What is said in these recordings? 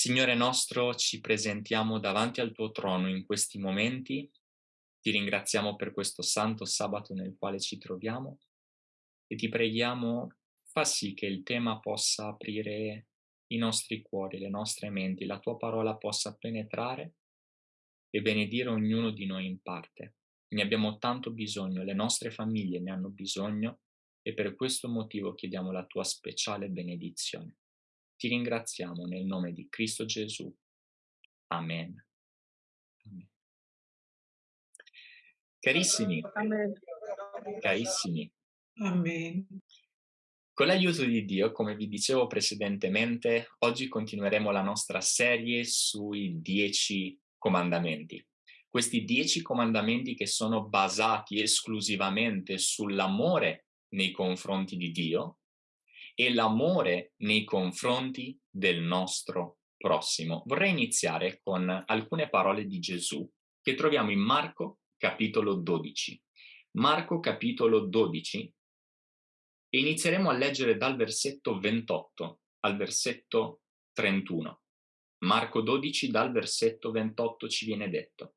Signore nostro, ci presentiamo davanti al tuo trono in questi momenti. Ti ringraziamo per questo santo sabato nel quale ci troviamo e ti preghiamo fa sì che il tema possa aprire i nostri cuori, le nostre menti, la tua parola possa penetrare e benedire ognuno di noi in parte. Ne abbiamo tanto bisogno, le nostre famiglie ne hanno bisogno e per questo motivo chiediamo la tua speciale benedizione. Ti ringraziamo nel nome di Cristo Gesù. Amen. Amen. Carissimi, Amen. carissimi, Amen. Con l'aiuto di Dio, come vi dicevo precedentemente, oggi continueremo la nostra serie sui dieci comandamenti. Questi dieci comandamenti che sono basati esclusivamente sull'amore nei confronti di Dio e l'amore nei confronti del nostro prossimo. Vorrei iniziare con alcune parole di Gesù che troviamo in Marco capitolo 12. Marco capitolo 12 e inizieremo a leggere dal versetto 28 al versetto 31. Marco 12 dal versetto 28 ci viene detto.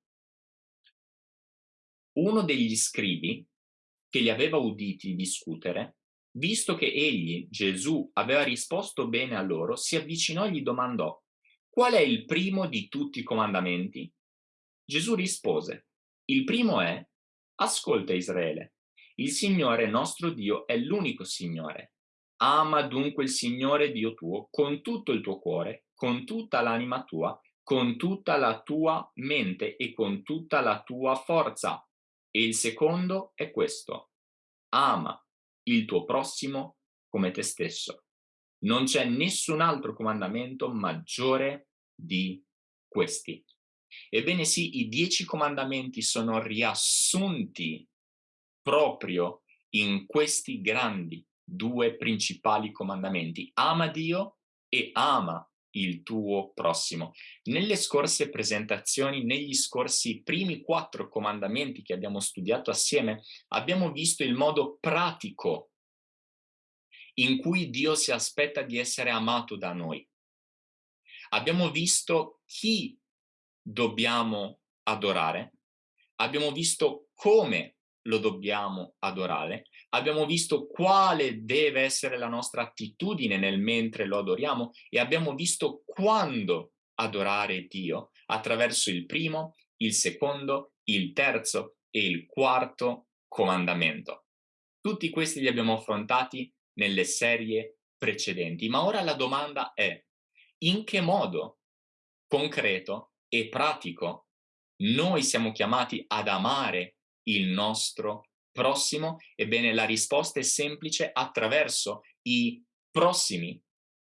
Uno degli scrivi che li aveva uditi discutere, visto che egli, Gesù, aveva risposto bene a loro, si avvicinò e gli domandò qual è il primo di tutti i comandamenti? Gesù rispose, il primo è, ascolta Israele, il Signore nostro Dio è l'unico Signore. Ama dunque il Signore Dio tuo con tutto il tuo cuore, con tutta l'anima tua, con tutta la tua mente e con tutta la tua forza. E il secondo è questo. Ama il tuo prossimo come te stesso. Non c'è nessun altro comandamento maggiore di questi. Ebbene sì, i dieci comandamenti sono riassunti proprio in questi grandi due principali comandamenti. Ama Dio e ama il tuo prossimo. Nelle scorse presentazioni, negli scorsi primi quattro comandamenti che abbiamo studiato assieme, abbiamo visto il modo pratico in cui Dio si aspetta di essere amato da noi. Abbiamo visto chi dobbiamo adorare, abbiamo visto come lo dobbiamo adorare. Abbiamo visto quale deve essere la nostra attitudine nel mentre lo adoriamo e abbiamo visto quando adorare Dio attraverso il primo, il secondo, il terzo e il quarto comandamento. Tutti questi li abbiamo affrontati nelle serie precedenti, ma ora la domanda è in che modo concreto e pratico noi siamo chiamati ad amare il nostro prossimo? Ebbene, la risposta è semplice attraverso i prossimi,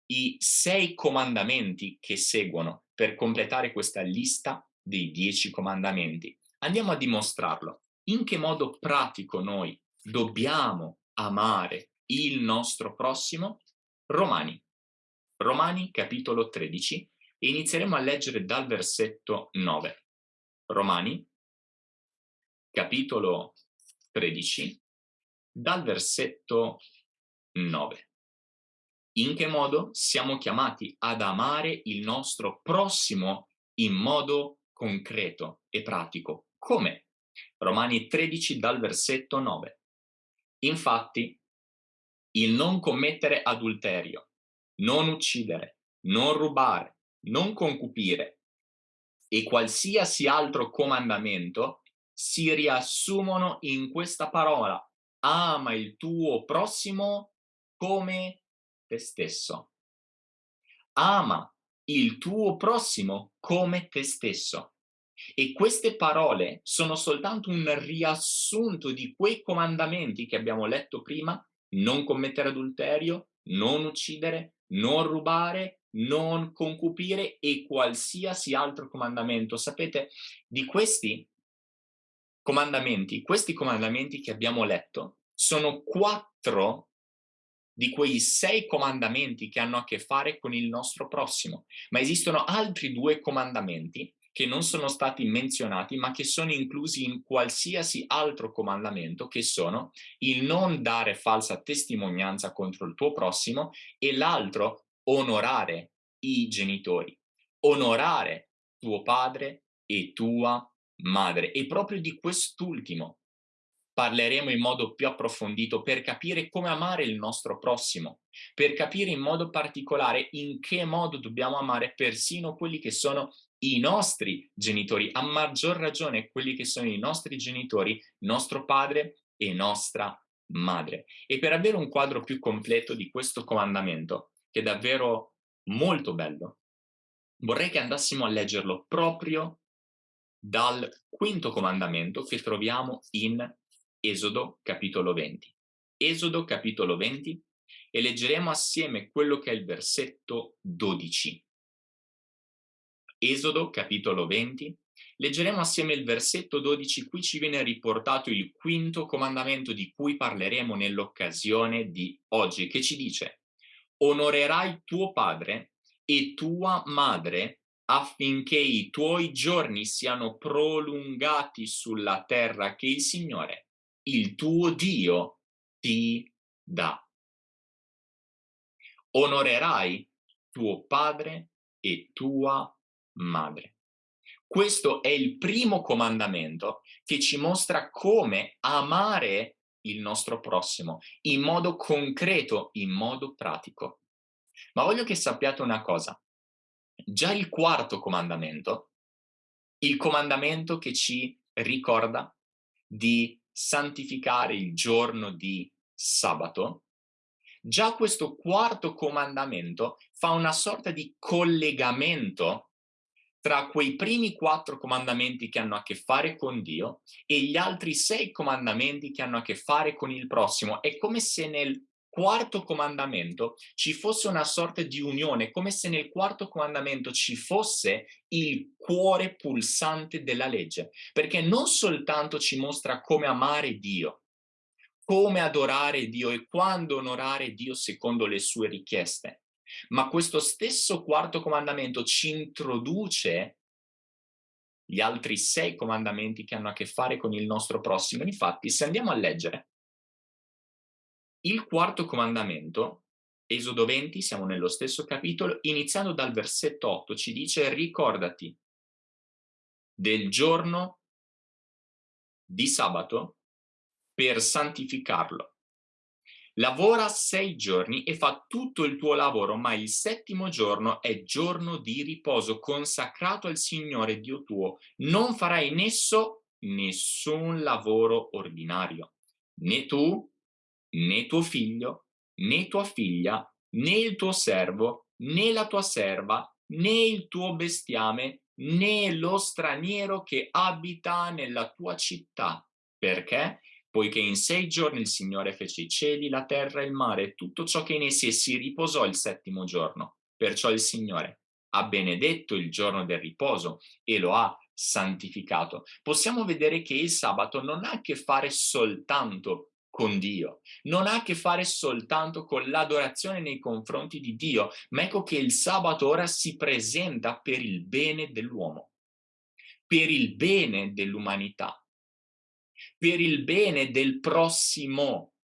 i sei comandamenti che seguono per completare questa lista dei dieci comandamenti. Andiamo a dimostrarlo. In che modo pratico noi dobbiamo amare il nostro prossimo? Romani. Romani capitolo 13 e inizieremo a leggere dal versetto 9. Romani capitolo 13, dal versetto 9. In che modo siamo chiamati ad amare il nostro prossimo in modo concreto e pratico? Come? Romani 13 dal versetto 9. Infatti, il non commettere adulterio, non uccidere, non rubare, non concupire e qualsiasi altro comandamento si riassumono in questa parola. Ama il tuo prossimo come te stesso. Ama il tuo prossimo come te stesso. E queste parole sono soltanto un riassunto di quei comandamenti che abbiamo letto prima, non commettere adulterio, non uccidere, non rubare, non concupire e qualsiasi altro comandamento. Sapete, di questi comandamenti, questi comandamenti che abbiamo letto, sono quattro di quei sei comandamenti che hanno a che fare con il nostro prossimo, ma esistono altri due comandamenti che non sono stati menzionati, ma che sono inclusi in qualsiasi altro comandamento, che sono il non dare falsa testimonianza contro il tuo prossimo e l'altro, onorare i genitori. onorare tuo padre e tua madre. E proprio di quest'ultimo parleremo in modo più approfondito per capire come amare il nostro prossimo, per capire in modo particolare in che modo dobbiamo amare persino quelli che sono i nostri genitori, a maggior ragione quelli che sono i nostri genitori, nostro padre e nostra madre. E per avere un quadro più completo di questo comandamento, che è davvero molto bello, vorrei che andassimo a leggerlo proprio dal quinto comandamento che troviamo in Esodo capitolo 20. Esodo capitolo 20 e leggeremo assieme quello che è il versetto 12. Esodo capitolo 20 leggeremo assieme il versetto 12, qui ci viene riportato il quinto comandamento di cui parleremo nell'occasione di oggi, che ci dice onorerai tuo padre e tua madre affinché i tuoi giorni siano prolungati sulla terra che il Signore il tuo Dio ti dà. Onorerai tuo padre e tua madre. Questo è il primo comandamento che ci mostra come amare il nostro prossimo in modo concreto, in modo pratico. Ma voglio che sappiate una cosa. Già il quarto comandamento, il comandamento che ci ricorda di santificare il giorno di sabato, già questo quarto comandamento fa una sorta di collegamento tra quei primi quattro comandamenti che hanno a che fare con Dio e gli altri sei comandamenti che hanno a che fare con il prossimo. È come se nel quarto comandamento ci fosse una sorta di unione, come se nel quarto comandamento ci fosse il cuore pulsante della legge, perché non soltanto ci mostra come amare Dio, come adorare Dio e quando onorare Dio secondo le sue richieste, ma questo stesso quarto comandamento ci introduce gli altri sei comandamenti che hanno a che fare con il nostro prossimo. Infatti, se andiamo a leggere il quarto comandamento, Esodo 20, siamo nello stesso capitolo, iniziando dal versetto 8, ci dice ricordati del giorno di sabato per santificarlo. Lavora sei giorni e fa tutto il tuo lavoro, ma il settimo giorno è giorno di riposo consacrato al Signore Dio tuo. Non farai in esso nessun lavoro ordinario, né tu, né tuo figlio, né tua figlia, né il tuo servo, né la tua serva, né il tuo bestiame, né lo straniero che abita nella tua città. Perché? Poiché in sei giorni il Signore fece i cieli, la terra e il mare tutto ciò che in essi si riposò il settimo giorno. Perciò il Signore ha benedetto il giorno del riposo e lo ha santificato. Possiamo vedere che il sabato non ha a che fare soltanto con Dio. Non ha a che fare soltanto con l'adorazione nei confronti di Dio, ma ecco che il sabato ora si presenta per il bene dell'uomo, per il bene dell'umanità, per il bene del prossimo.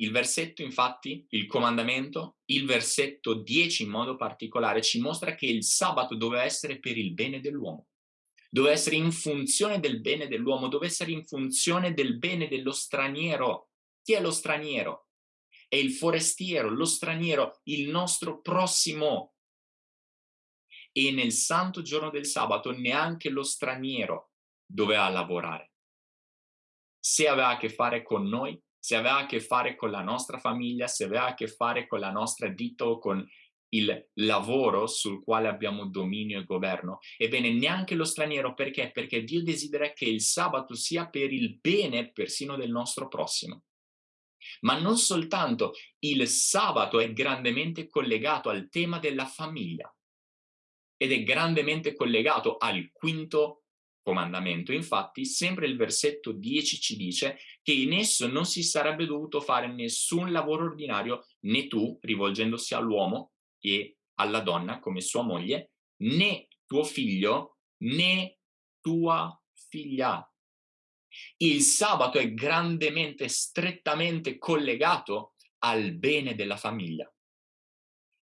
Il versetto, infatti, il comandamento, il versetto 10 in modo particolare, ci mostra che il sabato doveva essere per il bene dell'uomo doveva essere in funzione del bene dell'uomo, doveva essere in funzione del bene dello straniero. Chi è lo straniero? È il forestiero, lo straniero, il nostro prossimo. E nel santo giorno del sabato neanche lo straniero doveva lavorare. Se aveva a che fare con noi, se aveva a che fare con la nostra famiglia, se aveva a che fare con la nostra ditta o con il lavoro sul quale abbiamo dominio e governo. Ebbene, neanche lo straniero, perché? Perché Dio desidera che il sabato sia per il bene persino del nostro prossimo. Ma non soltanto, il sabato è grandemente collegato al tema della famiglia ed è grandemente collegato al quinto comandamento. Infatti, sempre il versetto 10 ci dice che in esso non si sarebbe dovuto fare nessun lavoro ordinario, né tu, rivolgendosi all'uomo, e alla donna come sua moglie, né tuo figlio né tua figlia. Il sabato è grandemente, strettamente collegato al bene della famiglia.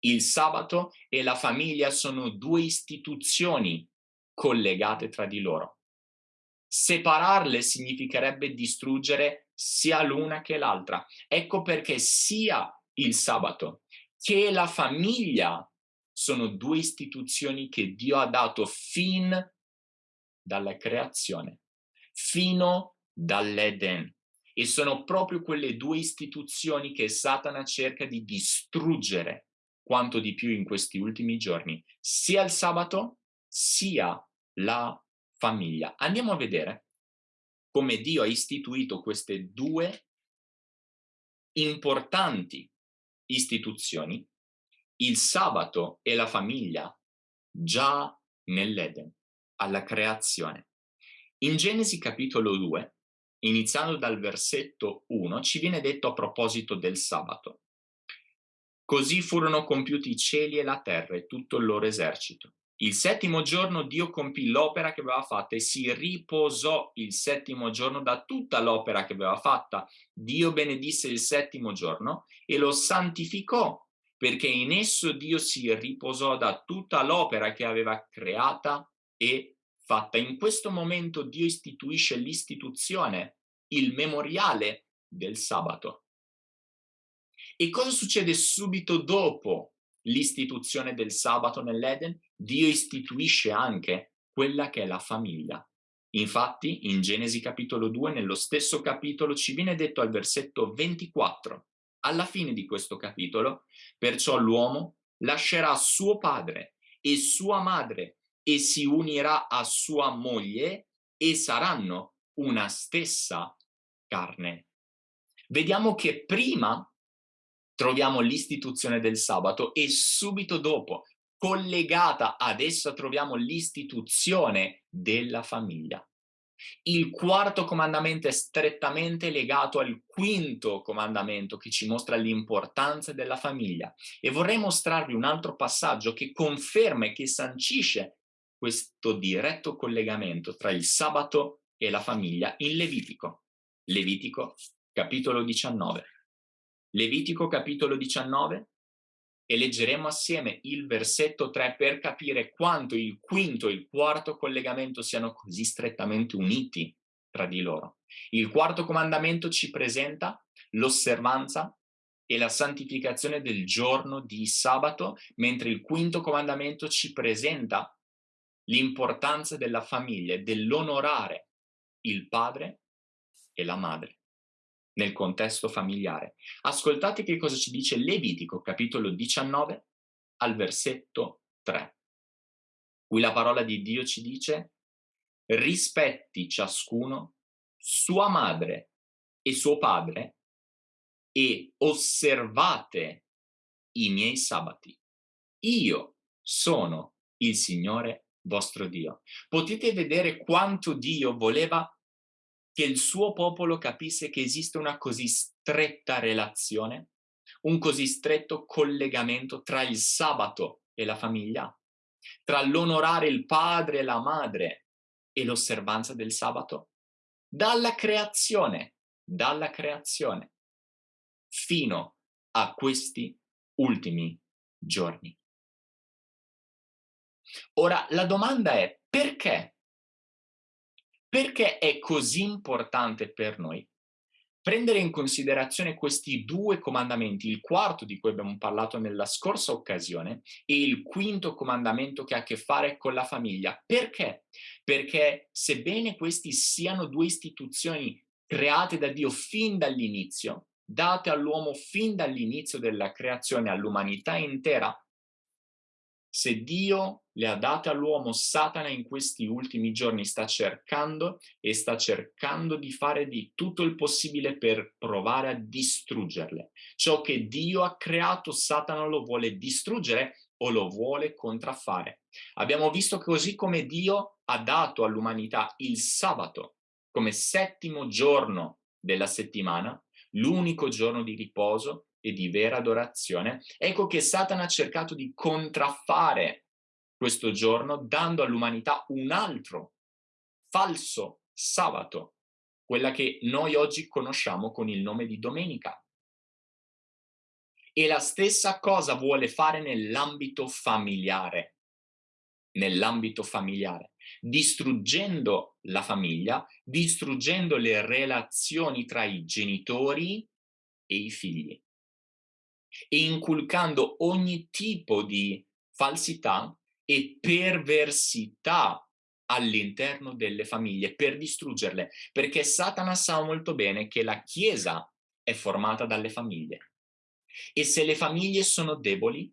Il sabato e la famiglia sono due istituzioni collegate tra di loro. Separarle significherebbe distruggere sia l'una che l'altra. Ecco perché sia il sabato che la famiglia sono due istituzioni che Dio ha dato fin dalla creazione, fino dall'Eden. E sono proprio quelle due istituzioni che Satana cerca di distruggere quanto di più in questi ultimi giorni, sia il sabato sia la famiglia. Andiamo a vedere come Dio ha istituito queste due importanti istituzioni, il sabato e la famiglia, già nell'Eden, alla creazione. In Genesi capitolo 2, iniziando dal versetto 1, ci viene detto a proposito del sabato. Così furono compiuti i cieli e la terra e tutto il loro esercito. Il settimo giorno Dio compì l'opera che aveva fatta e si riposò il settimo giorno da tutta l'opera che aveva fatta. Dio benedisse il settimo giorno e lo santificò, perché in esso Dio si riposò da tutta l'opera che aveva creata e fatta. In questo momento Dio istituisce l'istituzione, il memoriale del sabato. E cosa succede subito dopo l'istituzione del sabato nell'Eden? Dio istituisce anche quella che è la famiglia. Infatti, in Genesi capitolo 2, nello stesso capitolo, ci viene detto al versetto 24, alla fine di questo capitolo, perciò l'uomo lascerà suo padre e sua madre e si unirà a sua moglie e saranno una stessa carne. Vediamo che prima troviamo l'istituzione del sabato e subito dopo, collegata ad essa, troviamo l'istituzione della famiglia. Il quarto comandamento è strettamente legato al quinto comandamento che ci mostra l'importanza della famiglia e vorrei mostrarvi un altro passaggio che conferma e che sancisce questo diretto collegamento tra il sabato e la famiglia in Levitico. Levitico capitolo 19. Levitico capitolo 19 e leggeremo assieme il versetto 3 per capire quanto il quinto e il quarto collegamento siano così strettamente uniti tra di loro. Il quarto comandamento ci presenta l'osservanza e la santificazione del giorno di sabato, mentre il quinto comandamento ci presenta l'importanza della famiglia e dell'onorare il padre e la madre nel contesto familiare. Ascoltate che cosa ci dice Levitico, capitolo 19, al versetto 3. Qui la parola di Dio ci dice rispetti ciascuno sua madre e suo padre e osservate i miei sabati. Io sono il Signore vostro Dio. Potete vedere quanto Dio voleva che il suo popolo capisse che esiste una così stretta relazione, un così stretto collegamento tra il sabato e la famiglia, tra l'onorare il padre e la madre e l'osservanza del sabato, dalla creazione, dalla creazione, fino a questi ultimi giorni. Ora, la domanda è perché perché è così importante per noi prendere in considerazione questi due comandamenti, il quarto di cui abbiamo parlato nella scorsa occasione e il quinto comandamento che ha a che fare con la famiglia. Perché? Perché sebbene questi siano due istituzioni create da Dio fin dall'inizio, date all'uomo fin dall'inizio della creazione, all'umanità intera, se Dio le ha date all'uomo, Satana in questi ultimi giorni sta cercando e sta cercando di fare di tutto il possibile per provare a distruggerle. Ciò che Dio ha creato, Satana lo vuole distruggere o lo vuole contraffare. Abbiamo visto che così come Dio ha dato all'umanità il sabato come settimo giorno della settimana, l'unico giorno di riposo, e di vera adorazione, ecco che Satana ha cercato di contraffare questo giorno dando all'umanità un altro falso sabato, quella che noi oggi conosciamo con il nome di domenica. E la stessa cosa vuole fare nell'ambito familiare. Nell'ambito familiare, distruggendo la famiglia, distruggendo le relazioni tra i genitori e i figli e inculcando ogni tipo di falsità e perversità all'interno delle famiglie per distruggerle, perché Satana sa molto bene che la Chiesa è formata dalle famiglie. E se le famiglie sono deboli,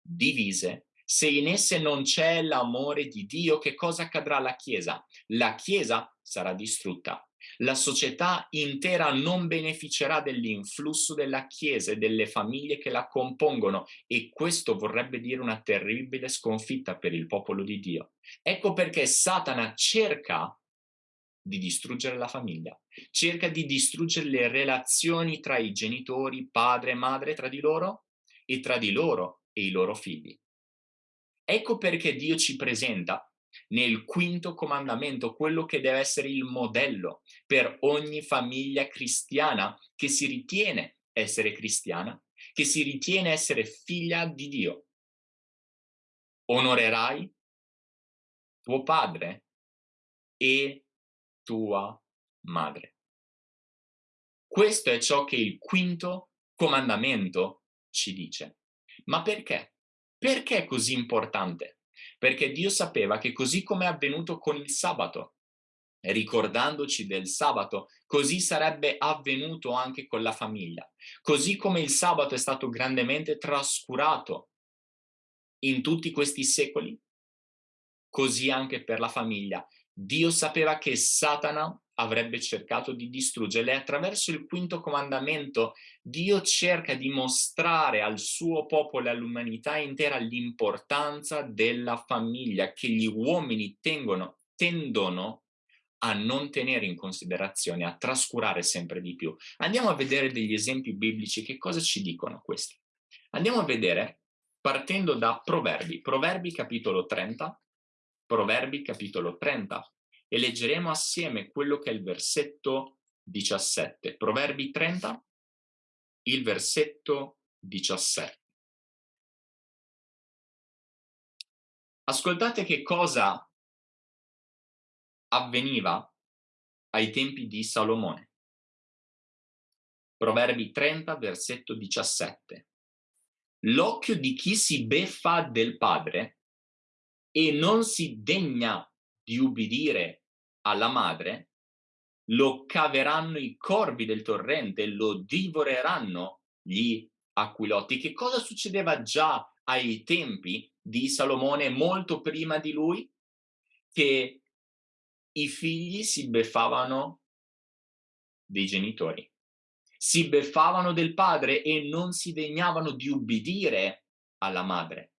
divise, se in esse non c'è l'amore di Dio, che cosa accadrà alla Chiesa? La Chiesa sarà distrutta la società intera non beneficerà dell'influsso della Chiesa e delle famiglie che la compongono e questo vorrebbe dire una terribile sconfitta per il popolo di Dio. Ecco perché Satana cerca di distruggere la famiglia, cerca di distruggere le relazioni tra i genitori, padre e madre, tra di loro e tra di loro e i loro figli. Ecco perché Dio ci presenta nel quinto comandamento, quello che deve essere il modello per ogni famiglia cristiana che si ritiene essere cristiana, che si ritiene essere figlia di Dio. Onorerai tuo padre e tua madre. Questo è ciò che il quinto comandamento ci dice. Ma perché? Perché è così importante? Perché Dio sapeva che così come è avvenuto con il sabato, ricordandoci del sabato, così sarebbe avvenuto anche con la famiglia. Così come il sabato è stato grandemente trascurato in tutti questi secoli, così anche per la famiglia. Dio sapeva che Satana avrebbe cercato di distruggerle. Attraverso il quinto comandamento Dio cerca di mostrare al suo popolo e all'umanità intera l'importanza della famiglia che gli uomini tengono, tendono a non tenere in considerazione, a trascurare sempre di più. Andiamo a vedere degli esempi biblici, che cosa ci dicono questi? Andiamo a vedere, partendo da Proverbi, Proverbi capitolo 30, Proverbi capitolo 30, e leggeremo assieme quello che è il versetto 17. Proverbi 30, il versetto 17. Ascoltate che cosa avveniva ai tempi di Salomone. Proverbi 30, versetto 17. L'occhio di chi si beffa del padre e non si degna di ubbidire alla madre, lo caveranno i corvi del torrente, lo divoreranno gli aquilotti. Che cosa succedeva già ai tempi di Salomone molto prima di lui? Che i figli si beffavano dei genitori, si beffavano del padre e non si degnavano di ubbidire alla madre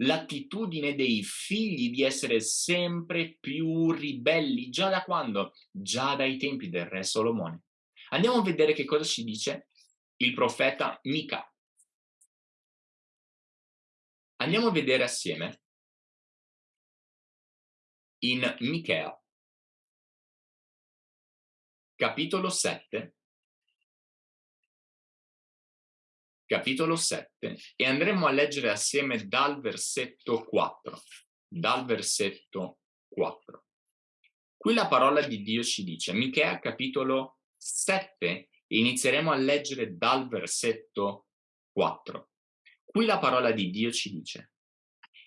l'attitudine dei figli di essere sempre più ribelli. Già da quando? Già dai tempi del re Solomone. Andiamo a vedere che cosa ci dice il profeta Mica. Andiamo a vedere assieme in Michea, capitolo 7, capitolo 7 e andremo a leggere assieme dal versetto 4. Dal versetto 4. Qui la parola di Dio ci dice, Michea capitolo 7, e inizieremo a leggere dal versetto 4. Qui la parola di Dio ci dice,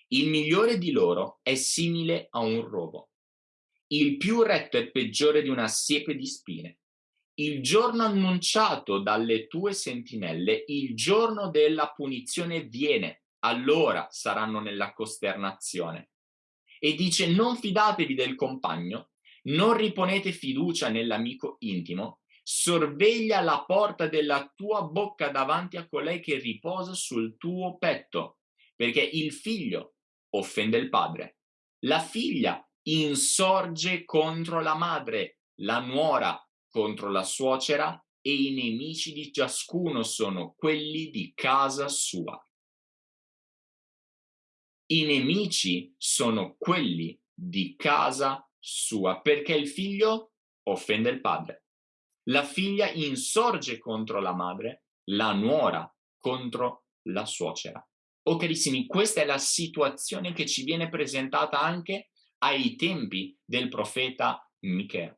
il migliore di loro è simile a un rovo, il più retto è peggiore di una siepe di spine il giorno annunciato dalle tue sentinelle, il giorno della punizione viene, allora saranno nella costernazione. E dice, non fidatevi del compagno, non riponete fiducia nell'amico intimo, sorveglia la porta della tua bocca davanti a colei che riposa sul tuo petto, perché il figlio offende il padre, la figlia insorge contro la madre, la nuora contro la suocera e i nemici di ciascuno sono quelli di casa sua. I nemici sono quelli di casa sua, perché il figlio offende il padre. La figlia insorge contro la madre, la nuora contro la suocera. Oh carissimi, questa è la situazione che ci viene presentata anche ai tempi del profeta Michea.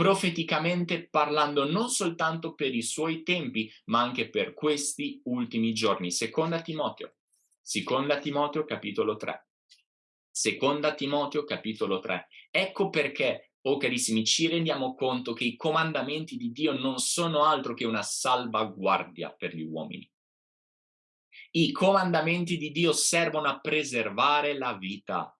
Profeticamente parlando non soltanto per i suoi tempi, ma anche per questi ultimi giorni. Seconda Timoteo, seconda Timoteo capitolo 3. Seconda Timoteo capitolo 3. Ecco perché, oh carissimi, ci rendiamo conto che i comandamenti di Dio non sono altro che una salvaguardia per gli uomini. I comandamenti di Dio servono a preservare la vita,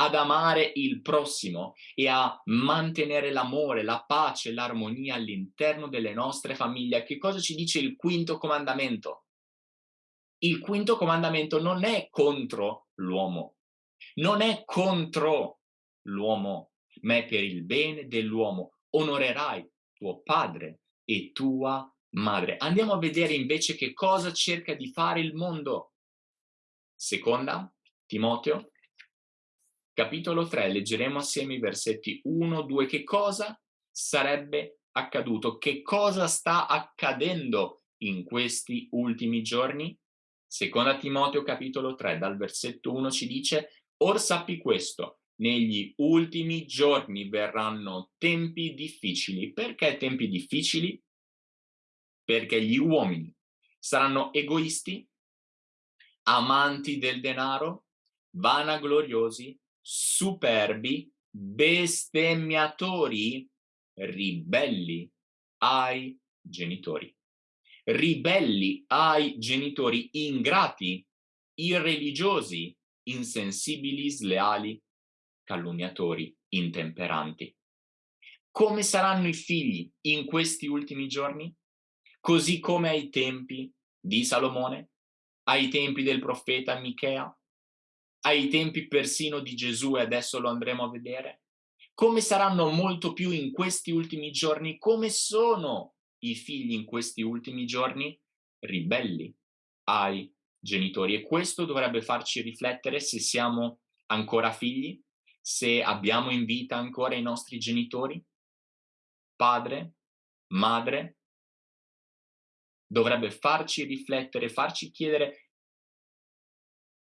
ad amare il prossimo e a mantenere l'amore, la pace, l'armonia all'interno delle nostre famiglie. Che cosa ci dice il quinto comandamento? Il quinto comandamento non è contro l'uomo, non è contro l'uomo, ma è per il bene dell'uomo. Onorerai tuo padre e tua madre. Andiamo a vedere invece che cosa cerca di fare il mondo. Seconda, Timoteo, capitolo 3, leggeremo assieme i versetti 1, 2. Che cosa sarebbe accaduto? Che cosa sta accadendo in questi ultimi giorni? Seconda Timoteo capitolo 3, dal versetto 1 ci dice Or sappi questo, negli ultimi giorni verranno tempi difficili. Perché tempi difficili? perché gli uomini saranno egoisti, amanti del denaro, vanagloriosi, superbi, bestemmiatori, ribelli ai genitori. Ribelli ai genitori, ingrati, irreligiosi, insensibili, sleali, calunniatori, intemperanti. Come saranno i figli in questi ultimi giorni? così come ai tempi di Salomone, ai tempi del profeta Michea, ai tempi persino di Gesù e adesso lo andremo a vedere, come saranno molto più in questi ultimi giorni, come sono i figli in questi ultimi giorni? Ribelli ai genitori. E questo dovrebbe farci riflettere se siamo ancora figli, se abbiamo in vita ancora i nostri genitori, padre, madre, dovrebbe farci riflettere, farci chiedere,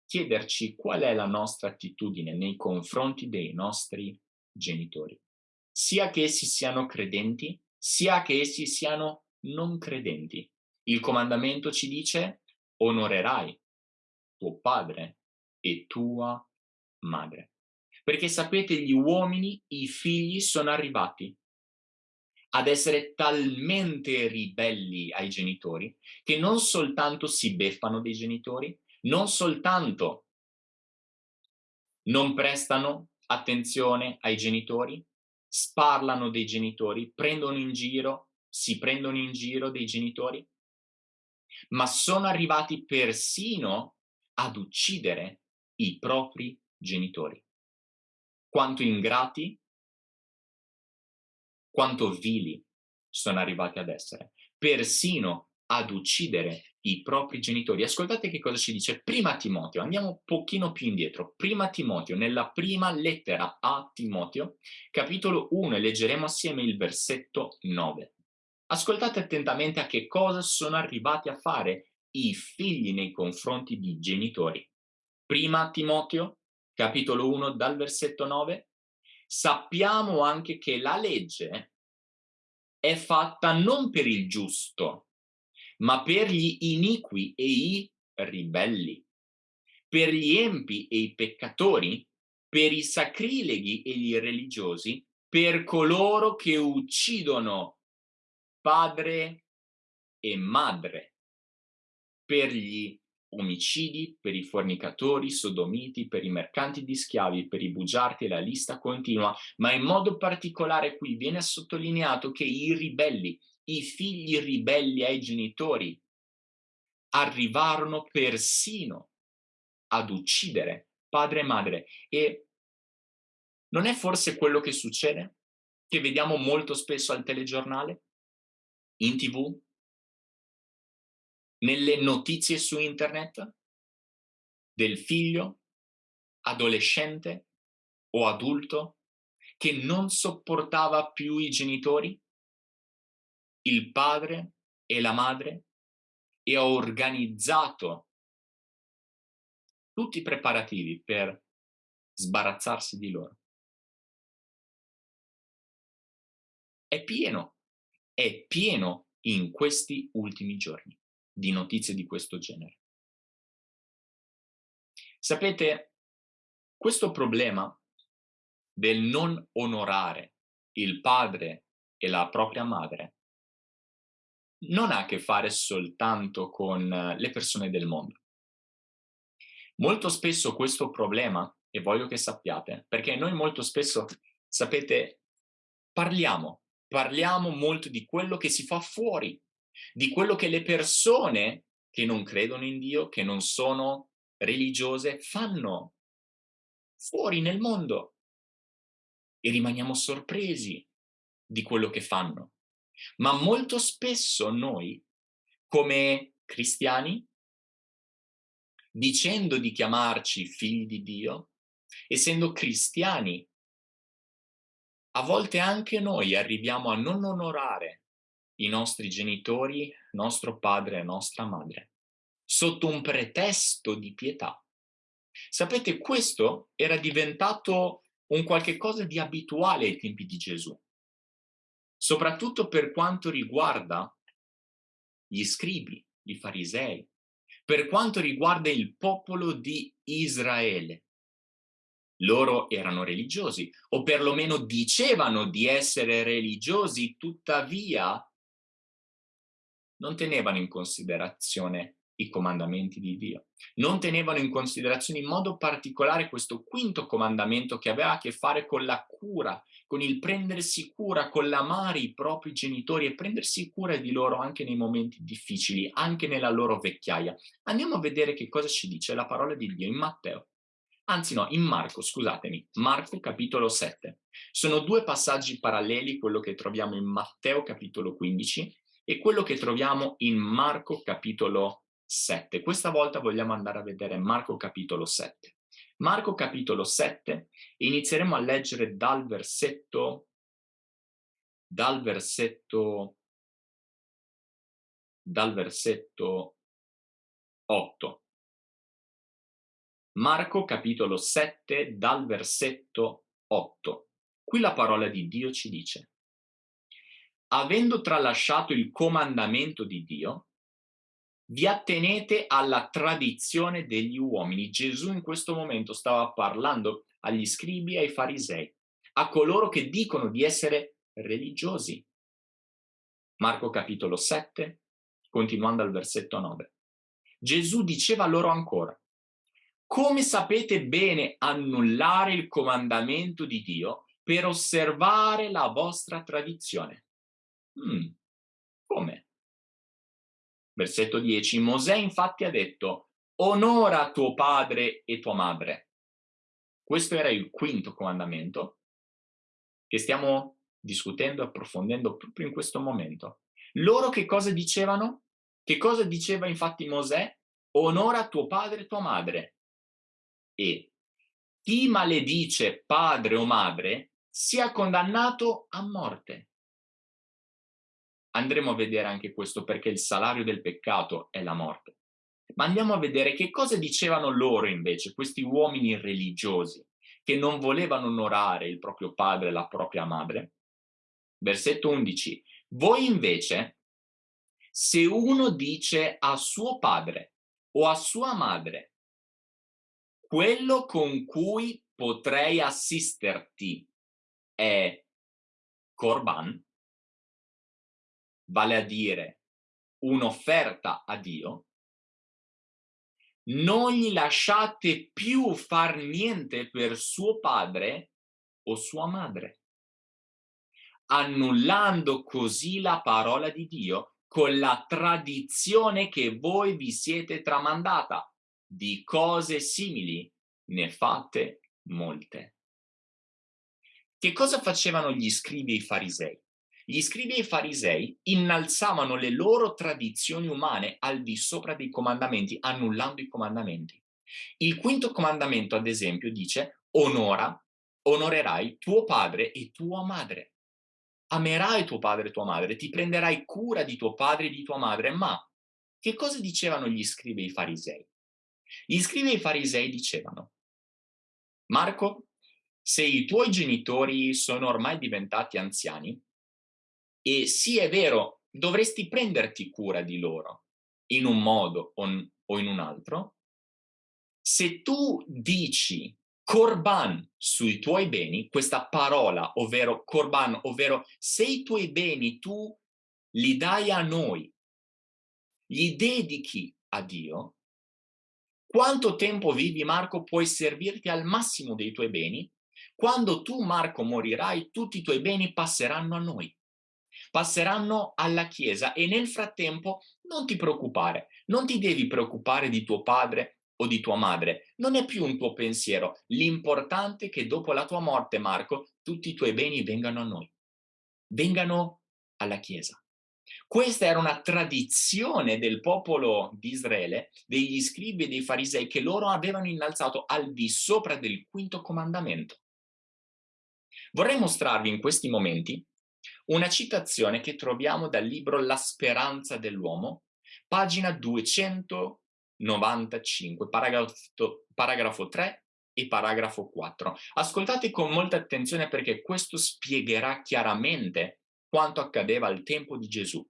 chiederci qual è la nostra attitudine nei confronti dei nostri genitori, sia che essi siano credenti, sia che essi siano non credenti. Il comandamento ci dice onorerai tuo padre e tua madre. Perché sapete, gli uomini, i figli sono arrivati ad essere talmente ribelli ai genitori che non soltanto si beffano dei genitori, non soltanto non prestano attenzione ai genitori, sparlano dei genitori, prendono in giro, si prendono in giro dei genitori, ma sono arrivati persino ad uccidere i propri genitori. Quanto ingrati quanto vili sono arrivati ad essere, persino ad uccidere i propri genitori. Ascoltate che cosa ci dice prima Timoteo, andiamo un pochino più indietro. Prima Timoteo, nella prima lettera a Timoteo, capitolo 1, leggeremo assieme il versetto 9. Ascoltate attentamente a che cosa sono arrivati a fare i figli nei confronti di genitori. Prima Timoteo, capitolo 1, dal versetto 9, sappiamo anche che la legge è fatta non per il giusto, ma per gli iniqui e i ribelli, per gli empi e i peccatori, per i sacrileghi e gli religiosi, per coloro che uccidono padre e madre, per gli omicidi, per i fornicatori, sodomiti, per i mercanti di schiavi, per i bugiardi la lista continua, ma in modo particolare qui viene sottolineato che i ribelli, i figli ribelli ai genitori, arrivarono persino ad uccidere padre e madre. E non è forse quello che succede? Che vediamo molto spesso al telegiornale? In tv? nelle notizie su internet del figlio adolescente o adulto che non sopportava più i genitori, il padre e la madre, e ha organizzato tutti i preparativi per sbarazzarsi di loro. È pieno, è pieno in questi ultimi giorni di notizie di questo genere. Sapete, questo problema del non onorare il padre e la propria madre non ha a che fare soltanto con le persone del mondo. Molto spesso questo problema, e voglio che sappiate, perché noi molto spesso, sapete, parliamo, parliamo molto di quello che si fa fuori, di quello che le persone che non credono in Dio, che non sono religiose, fanno fuori nel mondo. E rimaniamo sorpresi di quello che fanno. Ma molto spesso noi, come cristiani, dicendo di chiamarci figli di Dio, essendo cristiani, a volte anche noi arriviamo a non onorare i nostri genitori, nostro padre e nostra madre, sotto un pretesto di pietà. Sapete, questo era diventato un qualche cosa di abituale ai tempi di Gesù soprattutto per quanto riguarda gli scribi, i farisei, per quanto riguarda il popolo di Israele. Loro erano religiosi, o perlomeno dicevano di essere religiosi, tuttavia non tenevano in considerazione i comandamenti di Dio. Non tenevano in considerazione in modo particolare questo quinto comandamento che aveva a che fare con la cura, con il prendersi cura, con l'amare i propri genitori e prendersi cura di loro anche nei momenti difficili, anche nella loro vecchiaia. Andiamo a vedere che cosa ci dice la parola di Dio in Matteo. Anzi no, in Marco, scusatemi, Marco capitolo 7. Sono due passaggi paralleli, quello che troviamo in Matteo capitolo 15 e quello che troviamo in Marco capitolo 7. Questa volta vogliamo andare a vedere Marco capitolo 7. Marco capitolo 7 inizieremo a leggere dal versetto dal versetto dal versetto 8. Marco capitolo 7 dal versetto 8. Qui la parola di Dio ci dice Avendo tralasciato il comandamento di Dio, vi attenete alla tradizione degli uomini. Gesù in questo momento stava parlando agli scribi e ai farisei, a coloro che dicono di essere religiosi. Marco capitolo 7, continuando al versetto 9. Gesù diceva loro ancora, come sapete bene annullare il comandamento di Dio per osservare la vostra tradizione? Hmm, come? Versetto 10. Mosè infatti ha detto, onora tuo padre e tua madre. Questo era il quinto comandamento che stiamo discutendo approfondendo proprio in questo momento. Loro che cosa dicevano? Che cosa diceva infatti Mosè? Onora tuo padre e tua madre. E chi maledice padre o madre sia condannato a morte andremo a vedere anche questo perché il salario del peccato è la morte. Ma andiamo a vedere che cosa dicevano loro invece, questi uomini religiosi, che non volevano onorare il proprio padre e la propria madre. Versetto 11. Voi invece, se uno dice a suo padre o a sua madre, quello con cui potrei assisterti è Corban, vale a dire un'offerta a Dio, non gli lasciate più far niente per suo padre o sua madre, annullando così la parola di Dio con la tradizione che voi vi siete tramandata. Di cose simili ne fate molte. Che cosa facevano gli scribi e i farisei? Gli scribi e i farisei innalzavano le loro tradizioni umane al di sopra dei comandamenti, annullando i comandamenti. Il quinto comandamento, ad esempio, dice onora, onorerai tuo padre e tua madre. Amerai tuo padre e tua madre, ti prenderai cura di tuo padre e di tua madre, ma che cosa dicevano gli scribi e i farisei? Gli scribi e i farisei dicevano, Marco, se i tuoi genitori sono ormai diventati anziani, e sì è vero, dovresti prenderti cura di loro, in un modo o in un altro, se tu dici Corban sui tuoi beni, questa parola, ovvero Corban, ovvero se i tuoi beni tu li dai a noi, li dedichi a Dio, quanto tempo vivi Marco puoi servirti al massimo dei tuoi beni? Quando tu Marco morirai, tutti i tuoi beni passeranno a noi, passeranno alla Chiesa e nel frattempo non ti preoccupare, non ti devi preoccupare di tuo padre o di tua madre, non è più un tuo pensiero. L'importante è che dopo la tua morte, Marco, tutti i tuoi beni vengano a noi, vengano alla Chiesa. Questa era una tradizione del popolo di Israele, degli scribi e dei farisei, che loro avevano innalzato al di sopra del quinto comandamento. Vorrei mostrarvi in questi momenti una citazione che troviamo dal libro La speranza dell'uomo, pagina 200 95, paragrafo, paragrafo 3 e paragrafo 4. Ascoltate con molta attenzione perché questo spiegherà chiaramente quanto accadeva al tempo di Gesù.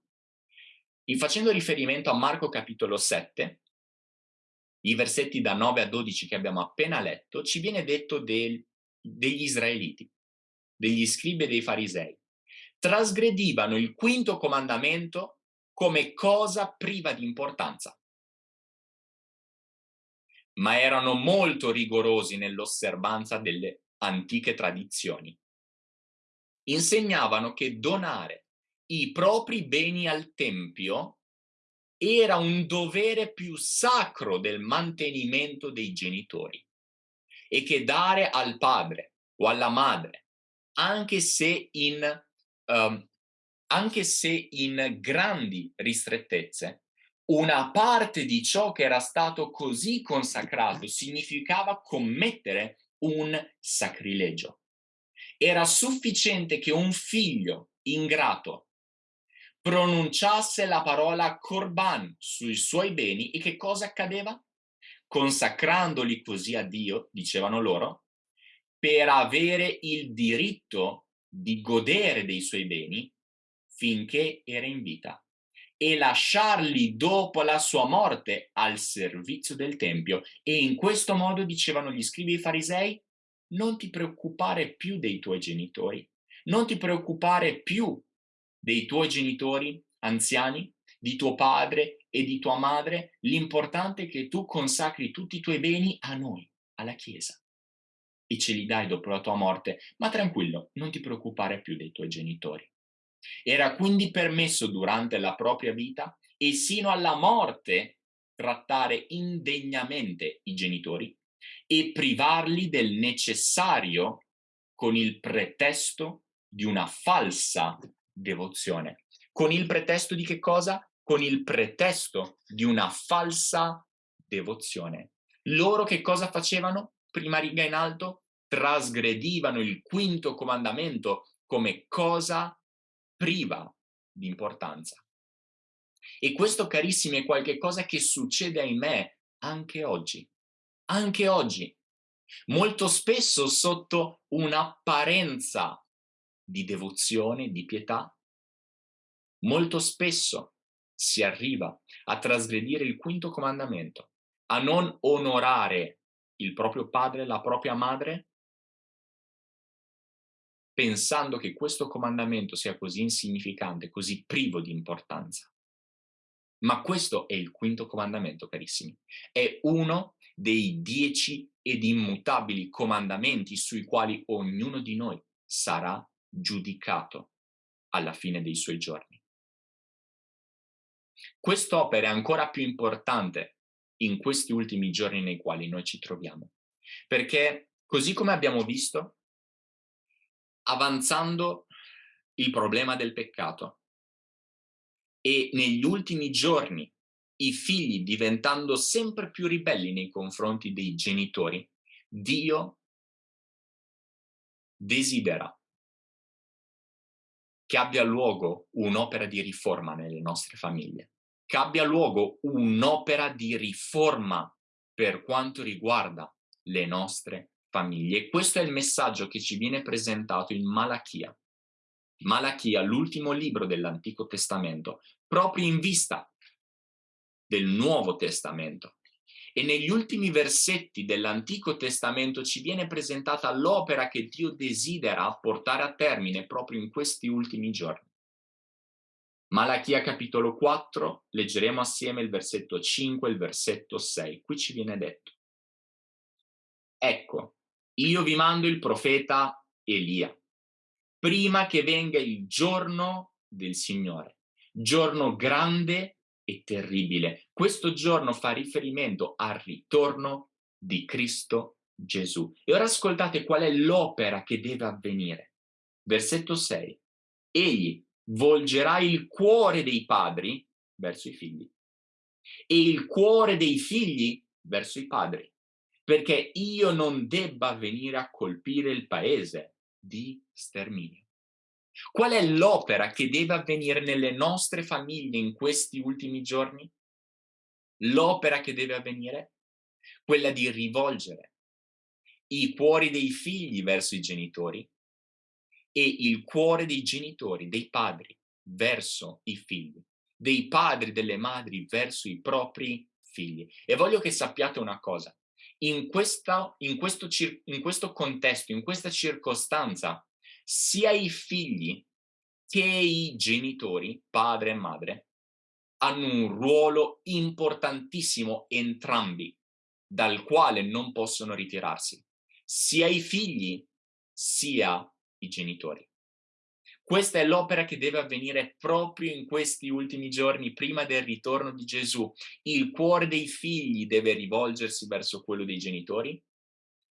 In facendo riferimento a Marco capitolo 7, i versetti da 9 a 12 che abbiamo appena letto, ci viene detto del, degli israeliti, degli scribi e dei farisei. Trasgredivano il quinto comandamento come cosa priva di importanza ma erano molto rigorosi nell'osservanza delle antiche tradizioni. Insegnavano che donare i propri beni al Tempio era un dovere più sacro del mantenimento dei genitori e che dare al padre o alla madre, anche se in, um, anche se in grandi ristrettezze, una parte di ciò che era stato così consacrato significava commettere un sacrilegio. Era sufficiente che un figlio ingrato pronunciasse la parola corban sui suoi beni e che cosa accadeva? Consacrandoli così a Dio, dicevano loro, per avere il diritto di godere dei suoi beni finché era in vita e lasciarli dopo la sua morte al servizio del Tempio. E in questo modo, dicevano gli scribi e farisei, non ti preoccupare più dei tuoi genitori, non ti preoccupare più dei tuoi genitori anziani, di tuo padre e di tua madre, l'importante è che tu consacri tutti i tuoi beni a noi, alla Chiesa, e ce li dai dopo la tua morte, ma tranquillo, non ti preoccupare più dei tuoi genitori. Era quindi permesso durante la propria vita e sino alla morte trattare indegnamente i genitori e privarli del necessario con il pretesto di una falsa devozione. Con il pretesto di che cosa? Con il pretesto di una falsa devozione. Loro che cosa facevano? Prima riga in alto, trasgredivano il quinto comandamento come cosa priva di importanza. E questo, carissimi, è qualcosa che succede, ahimè, anche oggi. Anche oggi. Molto spesso sotto un'apparenza di devozione, di pietà, molto spesso si arriva a trasgredire il quinto comandamento, a non onorare il proprio padre, la propria madre, pensando che questo comandamento sia così insignificante, così privo di importanza. Ma questo è il quinto comandamento, carissimi. È uno dei dieci ed immutabili comandamenti sui quali ognuno di noi sarà giudicato alla fine dei suoi giorni. Quest'opera è ancora più importante in questi ultimi giorni nei quali noi ci troviamo, perché così come abbiamo visto, avanzando il problema del peccato e negli ultimi giorni i figli diventando sempre più ribelli nei confronti dei genitori, Dio desidera che abbia luogo un'opera di riforma nelle nostre famiglie. Che abbia luogo un'opera di riforma per quanto riguarda le nostre famiglie. Questo è il messaggio che ci viene presentato in Malachia. Malachia, l'ultimo libro dell'Antico Testamento, proprio in vista del Nuovo Testamento. E negli ultimi versetti dell'Antico Testamento ci viene presentata l'opera che Dio desidera portare a termine proprio in questi ultimi giorni. Malachia capitolo 4, leggeremo assieme il versetto 5 e il versetto 6. Qui ci viene detto. Ecco, io vi mando il profeta Elia, prima che venga il giorno del Signore, giorno grande e terribile. Questo giorno fa riferimento al ritorno di Cristo Gesù. E ora ascoltate qual è l'opera che deve avvenire. Versetto 6. Egli volgerà il cuore dei padri verso i figli e il cuore dei figli verso i padri perché io non debba venire a colpire il paese di sterminio. Qual è l'opera che deve avvenire nelle nostre famiglie in questi ultimi giorni? L'opera che deve avvenire? Quella di rivolgere i cuori dei figli verso i genitori e il cuore dei genitori, dei padri, verso i figli, dei padri, delle madri verso i propri figli. E voglio che sappiate una cosa, in, questa, in, questo, in questo contesto, in questa circostanza, sia i figli che i genitori, padre e madre, hanno un ruolo importantissimo entrambi, dal quale non possono ritirarsi, sia i figli sia i genitori. Questa è l'opera che deve avvenire proprio in questi ultimi giorni, prima del ritorno di Gesù. Il cuore dei figli deve rivolgersi verso quello dei genitori,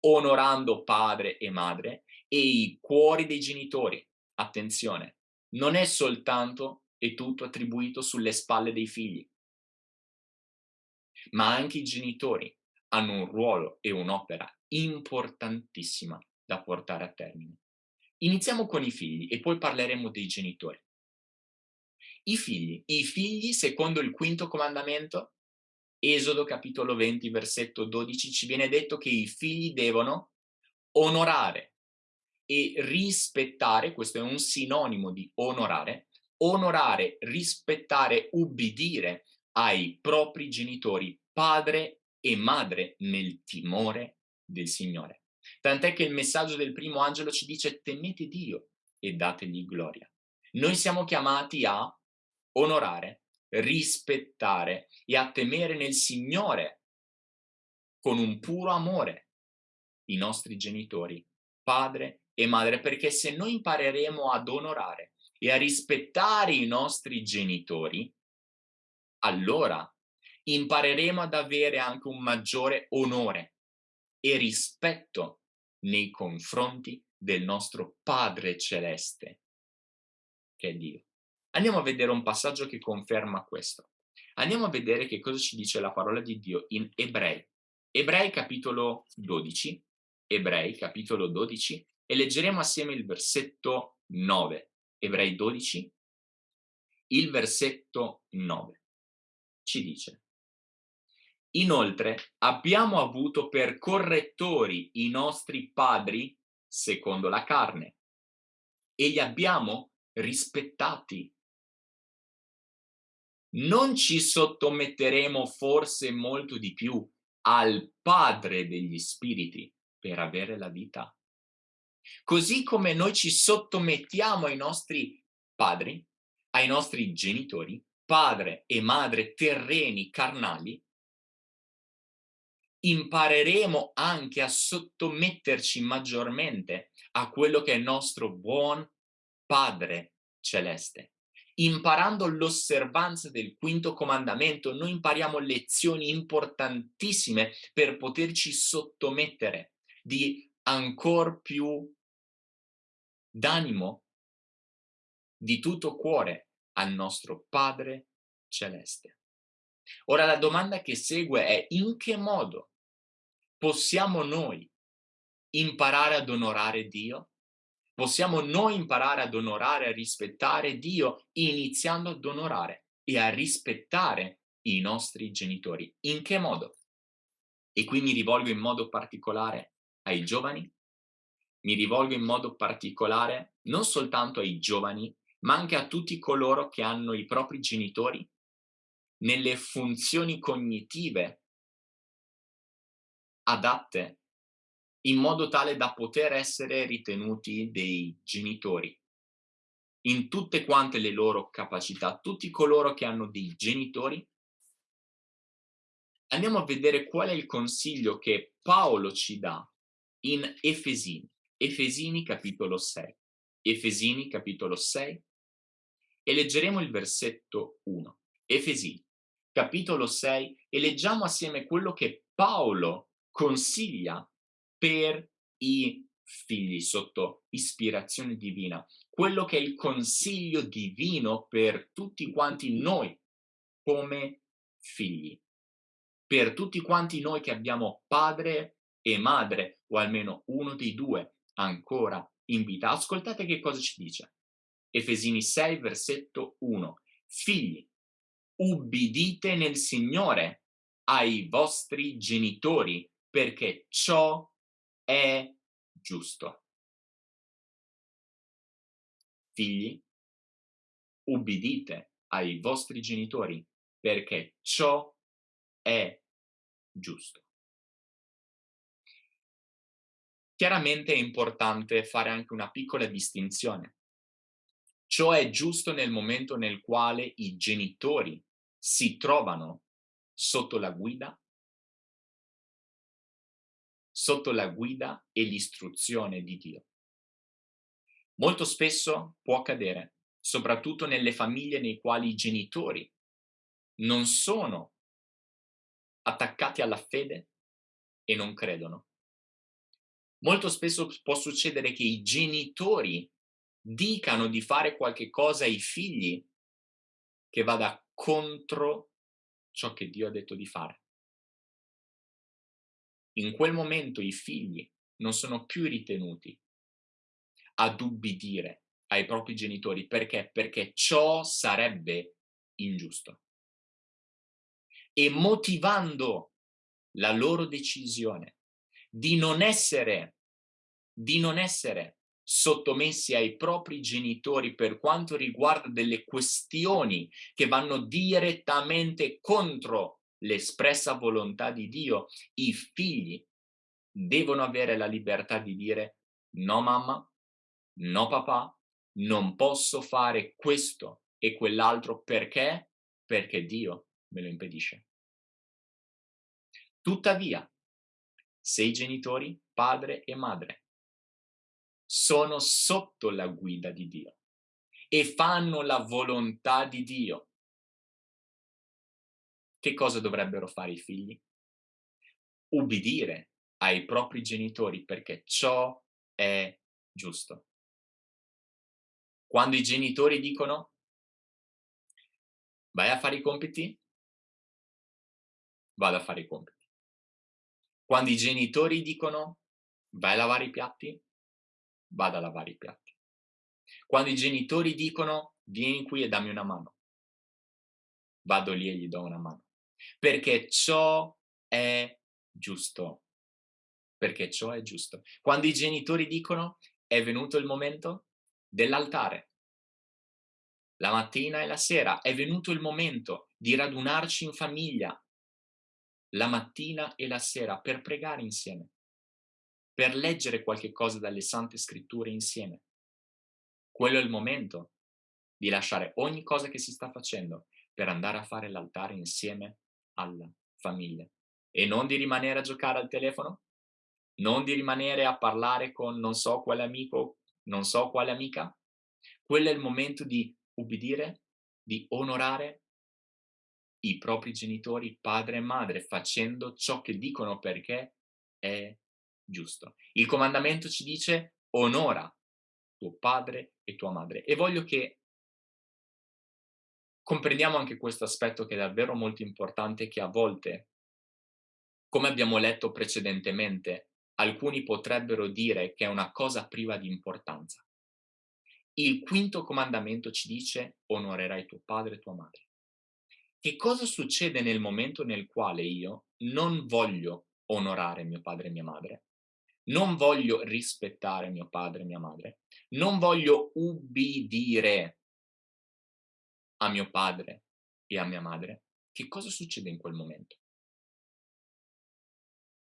onorando padre e madre, e i cuori dei genitori, attenzione, non è soltanto e tutto attribuito sulle spalle dei figli, ma anche i genitori hanno un ruolo e un'opera importantissima da portare a termine. Iniziamo con i figli e poi parleremo dei genitori. I figli. I figli, secondo il quinto comandamento, Esodo capitolo 20, versetto 12, ci viene detto che i figli devono onorare e rispettare, questo è un sinonimo di onorare, onorare, rispettare, ubbidire ai propri genitori, padre e madre nel timore del Signore. Tant'è che il messaggio del primo angelo ci dice temete Dio e dategli gloria. Noi siamo chiamati a onorare, rispettare e a temere nel Signore con un puro amore i nostri genitori, padre e madre, perché se noi impareremo ad onorare e a rispettare i nostri genitori, allora impareremo ad avere anche un maggiore onore e rispetto nei confronti del nostro Padre Celeste, che è Dio. Andiamo a vedere un passaggio che conferma questo. Andiamo a vedere che cosa ci dice la parola di Dio in Ebrei. Ebrei capitolo 12, Ebrei capitolo 12 e leggeremo assieme il versetto 9. Ebrei 12, il versetto 9. Ci dice Inoltre abbiamo avuto per correttori i nostri padri secondo la carne e li abbiamo rispettati. Non ci sottometteremo forse molto di più al Padre degli Spiriti per avere la vita. Così come noi ci sottomettiamo ai nostri padri, ai nostri genitori, padre e madre terreni, carnali, impareremo anche a sottometterci maggiormente a quello che è il nostro buon Padre Celeste. Imparando l'osservanza del quinto comandamento, noi impariamo lezioni importantissime per poterci sottomettere di ancor più d'animo, di tutto cuore al nostro Padre Celeste. Ora la domanda che segue è in che modo possiamo noi imparare ad onorare Dio? Possiamo noi imparare ad onorare e rispettare Dio iniziando ad onorare e a rispettare i nostri genitori. In che modo? E qui mi rivolgo in modo particolare ai giovani, mi rivolgo in modo particolare non soltanto ai giovani, ma anche a tutti coloro che hanno i propri genitori nelle funzioni cognitive adatte in modo tale da poter essere ritenuti dei genitori in tutte quante le loro capacità, tutti coloro che hanno dei genitori. Andiamo a vedere qual è il consiglio che Paolo ci dà in Efesini, Efesini capitolo 6. Efesini capitolo 6 e leggeremo il versetto 1. Efesini capitolo 6 e leggiamo assieme quello che Paolo consiglia per i figli sotto ispirazione divina, quello che è il consiglio divino per tutti quanti noi come figli, per tutti quanti noi che abbiamo padre e madre, o almeno uno dei due ancora in vita. Ascoltate che cosa ci dice. Efesini 6, versetto 1. Figli, ubbidite nel Signore ai vostri genitori, perché ciò è giusto. Figli, ubbidite ai vostri genitori, perché ciò è giusto. Chiaramente è importante fare anche una piccola distinzione. Ciò è giusto nel momento nel quale i genitori si trovano sotto la guida sotto la guida e l'istruzione di Dio. Molto spesso può accadere, soprattutto nelle famiglie nei quali i genitori non sono attaccati alla fede e non credono. Molto spesso può succedere che i genitori dicano di fare qualche cosa ai figli che vada contro ciò che Dio ha detto di fare in quel momento i figli non sono più ritenuti ad ubbidire ai propri genitori. Perché? Perché ciò sarebbe ingiusto. E motivando la loro decisione di non essere, di non essere sottomessi ai propri genitori per quanto riguarda delle questioni che vanno direttamente contro l'espressa volontà di Dio, i figli devono avere la libertà di dire no mamma, no papà, non posso fare questo e quell'altro perché? Perché Dio me lo impedisce. Tuttavia, se i genitori, padre e madre, sono sotto la guida di Dio e fanno la volontà di Dio che cosa dovrebbero fare i figli? Ubbidire ai propri genitori perché ciò è giusto. Quando i genitori dicono vai a fare i compiti, vado a fare i compiti. Quando i genitori dicono vai a lavare i piatti, vado a lavare i piatti. Quando i genitori dicono vieni qui e dammi una mano, vado lì e gli do una mano perché ciò è giusto. Perché ciò è giusto. Quando i genitori dicono è venuto il momento dell'altare, la mattina e la sera, è venuto il momento di radunarci in famiglia, la mattina e la sera, per pregare insieme, per leggere qualche cosa dalle sante scritture insieme. Quello è il momento di lasciare ogni cosa che si sta facendo per andare a fare l'altare insieme alla famiglia e non di rimanere a giocare al telefono, non di rimanere a parlare con non so quale amico, non so quale amica. Quello è il momento di ubbidire, di onorare i propri genitori, padre e madre, facendo ciò che dicono perché è giusto. Il comandamento ci dice onora tuo padre e tua madre. E voglio che comprendiamo anche questo aspetto che è davvero molto importante che a volte, come abbiamo letto precedentemente, alcuni potrebbero dire che è una cosa priva di importanza. Il quinto comandamento ci dice onorerai tuo padre e tua madre. Che cosa succede nel momento nel quale io non voglio onorare mio padre e mia madre, non voglio rispettare mio padre e mia madre, non voglio ubbidire a mio padre e a mia madre, che cosa succede in quel momento?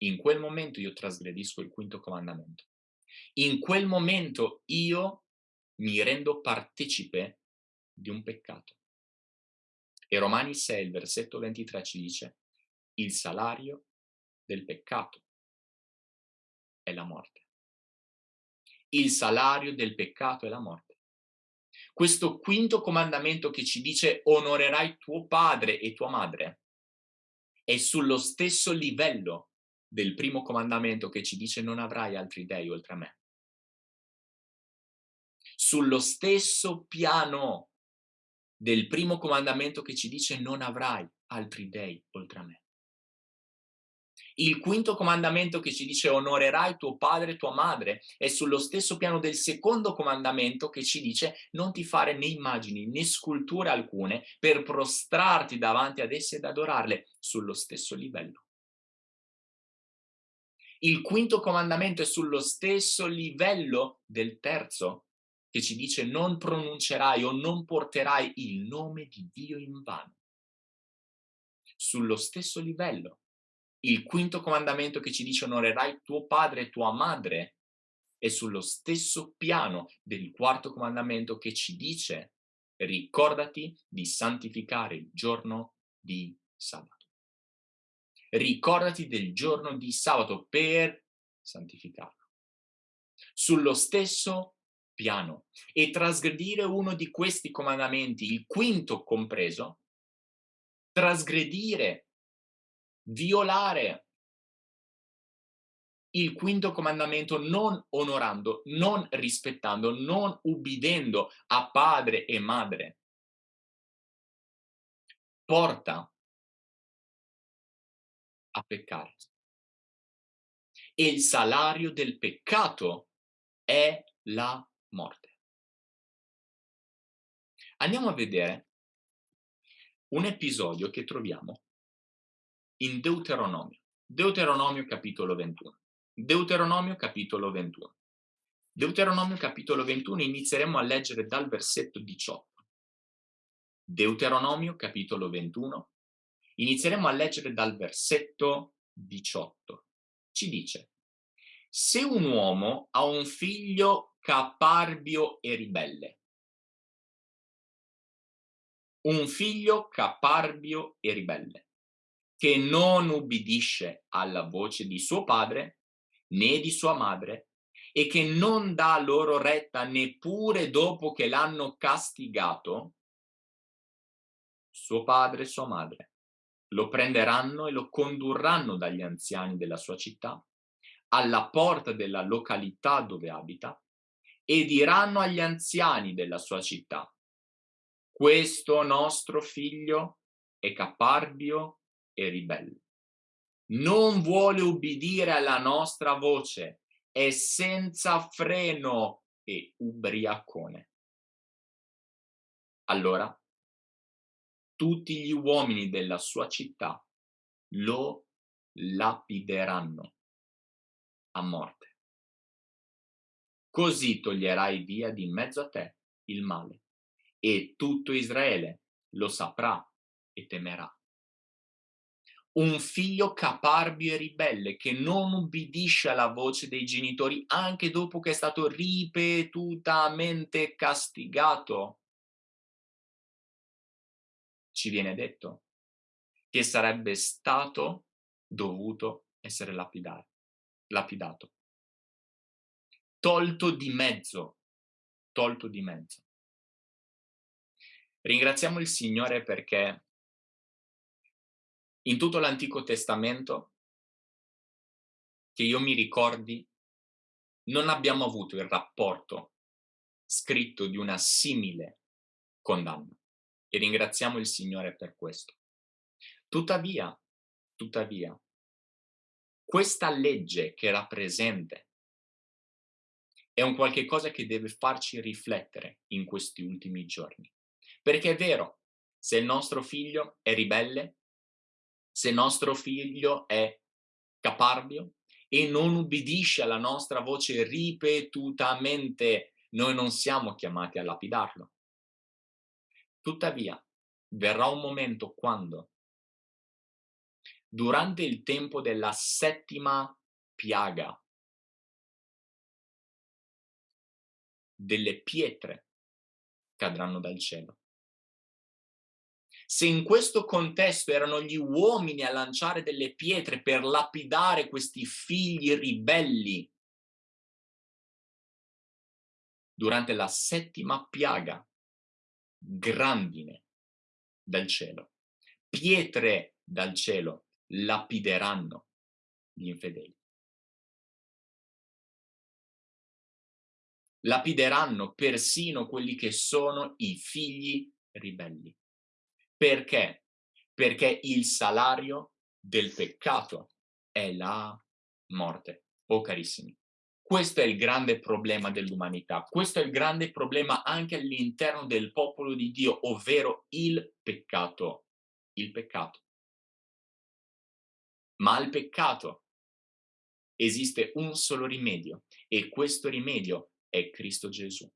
In quel momento io trasgredisco il quinto comandamento. In quel momento io mi rendo partecipe di un peccato. E Romani 6, il versetto 23 ci dice, il salario del peccato è la morte. Il salario del peccato è la morte. Questo quinto comandamento che ci dice onorerai tuo padre e tua madre è sullo stesso livello del primo comandamento che ci dice non avrai altri dei oltre a me. Sullo stesso piano del primo comandamento che ci dice non avrai altri dei oltre a me. Il quinto comandamento che ci dice onorerai tuo padre e tua madre è sullo stesso piano del secondo comandamento che ci dice non ti fare né immagini né sculture alcune per prostrarti davanti ad esse ed adorarle sullo stesso livello. Il quinto comandamento è sullo stesso livello del terzo che ci dice non pronuncerai o non porterai il nome di Dio in vano. Sullo stesso livello il quinto comandamento che ci dice onorerai tuo padre e tua madre è sullo stesso piano del quarto comandamento che ci dice ricordati di santificare il giorno di sabato. Ricordati del giorno di sabato per santificarlo. Sullo stesso piano. E trasgredire uno di questi comandamenti, il quinto compreso, trasgredire violare il quinto comandamento non onorando, non rispettando, non ubbidendo a padre e madre, porta a peccare. E il salario del peccato è la morte. Andiamo a vedere un episodio che troviamo in Deuteronomio. Deuteronomio capitolo 21. Deuteronomio capitolo 21. Deuteronomio capitolo 21 inizieremo a leggere dal versetto 18. Deuteronomio capitolo 21 inizieremo a leggere dal versetto 18. Ci dice, se un uomo ha un figlio caparbio e ribelle, un figlio caparbio e ribelle, che non ubbidisce alla voce di suo padre né di sua madre e che non dà loro retta neppure dopo che l'hanno castigato, suo padre e sua madre. Lo prenderanno e lo condurranno dagli anziani della sua città alla porta della località dove abita e diranno agli anziani della sua città questo nostro figlio è caparbio e ribelle. Non vuole ubbidire alla nostra voce, è senza freno e ubriacone. Allora, tutti gli uomini della sua città lo lapideranno a morte. Così toglierai via di mezzo a te il male e tutto Israele lo saprà e temerà un figlio caparbio e ribelle che non ubbidisce alla voce dei genitori anche dopo che è stato ripetutamente castigato. Ci viene detto che sarebbe stato dovuto essere lapidato. Tolto di mezzo, tolto di mezzo. Ringraziamo il Signore perché in tutto l'Antico Testamento, che io mi ricordi, non abbiamo avuto il rapporto scritto di una simile condanna e ringraziamo il Signore per questo. Tuttavia, tuttavia, questa legge che era presente è un qualche cosa che deve farci riflettere in questi ultimi giorni. Perché è vero, se il nostro figlio è ribelle, se nostro figlio è caparbio e non ubbidisce alla nostra voce ripetutamente, noi non siamo chiamati a lapidarlo. Tuttavia, verrà un momento quando, durante il tempo della settima piaga, delle pietre cadranno dal cielo. Se in questo contesto erano gli uomini a lanciare delle pietre per lapidare questi figli ribelli, durante la settima piaga, grandine dal cielo, pietre dal cielo lapideranno gli infedeli. Lapideranno persino quelli che sono i figli ribelli. Perché? Perché il salario del peccato è la morte. Oh carissimi, questo è il grande problema dell'umanità, questo è il grande problema anche all'interno del popolo di Dio, ovvero il peccato. Il peccato. Ma al peccato esiste un solo rimedio e questo rimedio è Cristo Gesù.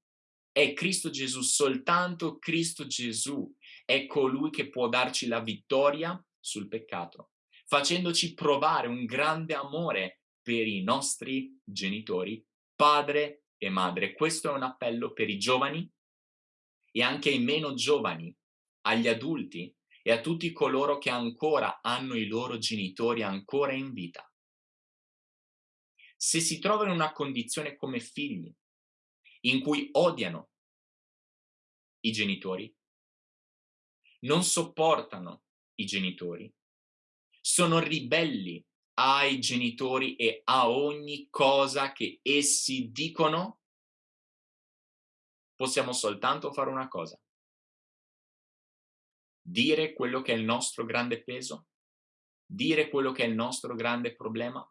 È Cristo Gesù, soltanto Cristo Gesù è colui che può darci la vittoria sul peccato, facendoci provare un grande amore per i nostri genitori, padre e madre. Questo è un appello per i giovani e anche ai meno giovani, agli adulti e a tutti coloro che ancora hanno i loro genitori ancora in vita. Se si trovano in una condizione come figli, in cui odiano i genitori, non sopportano i genitori, sono ribelli ai genitori e a ogni cosa che essi dicono, possiamo soltanto fare una cosa. Dire quello che è il nostro grande peso, dire quello che è il nostro grande problema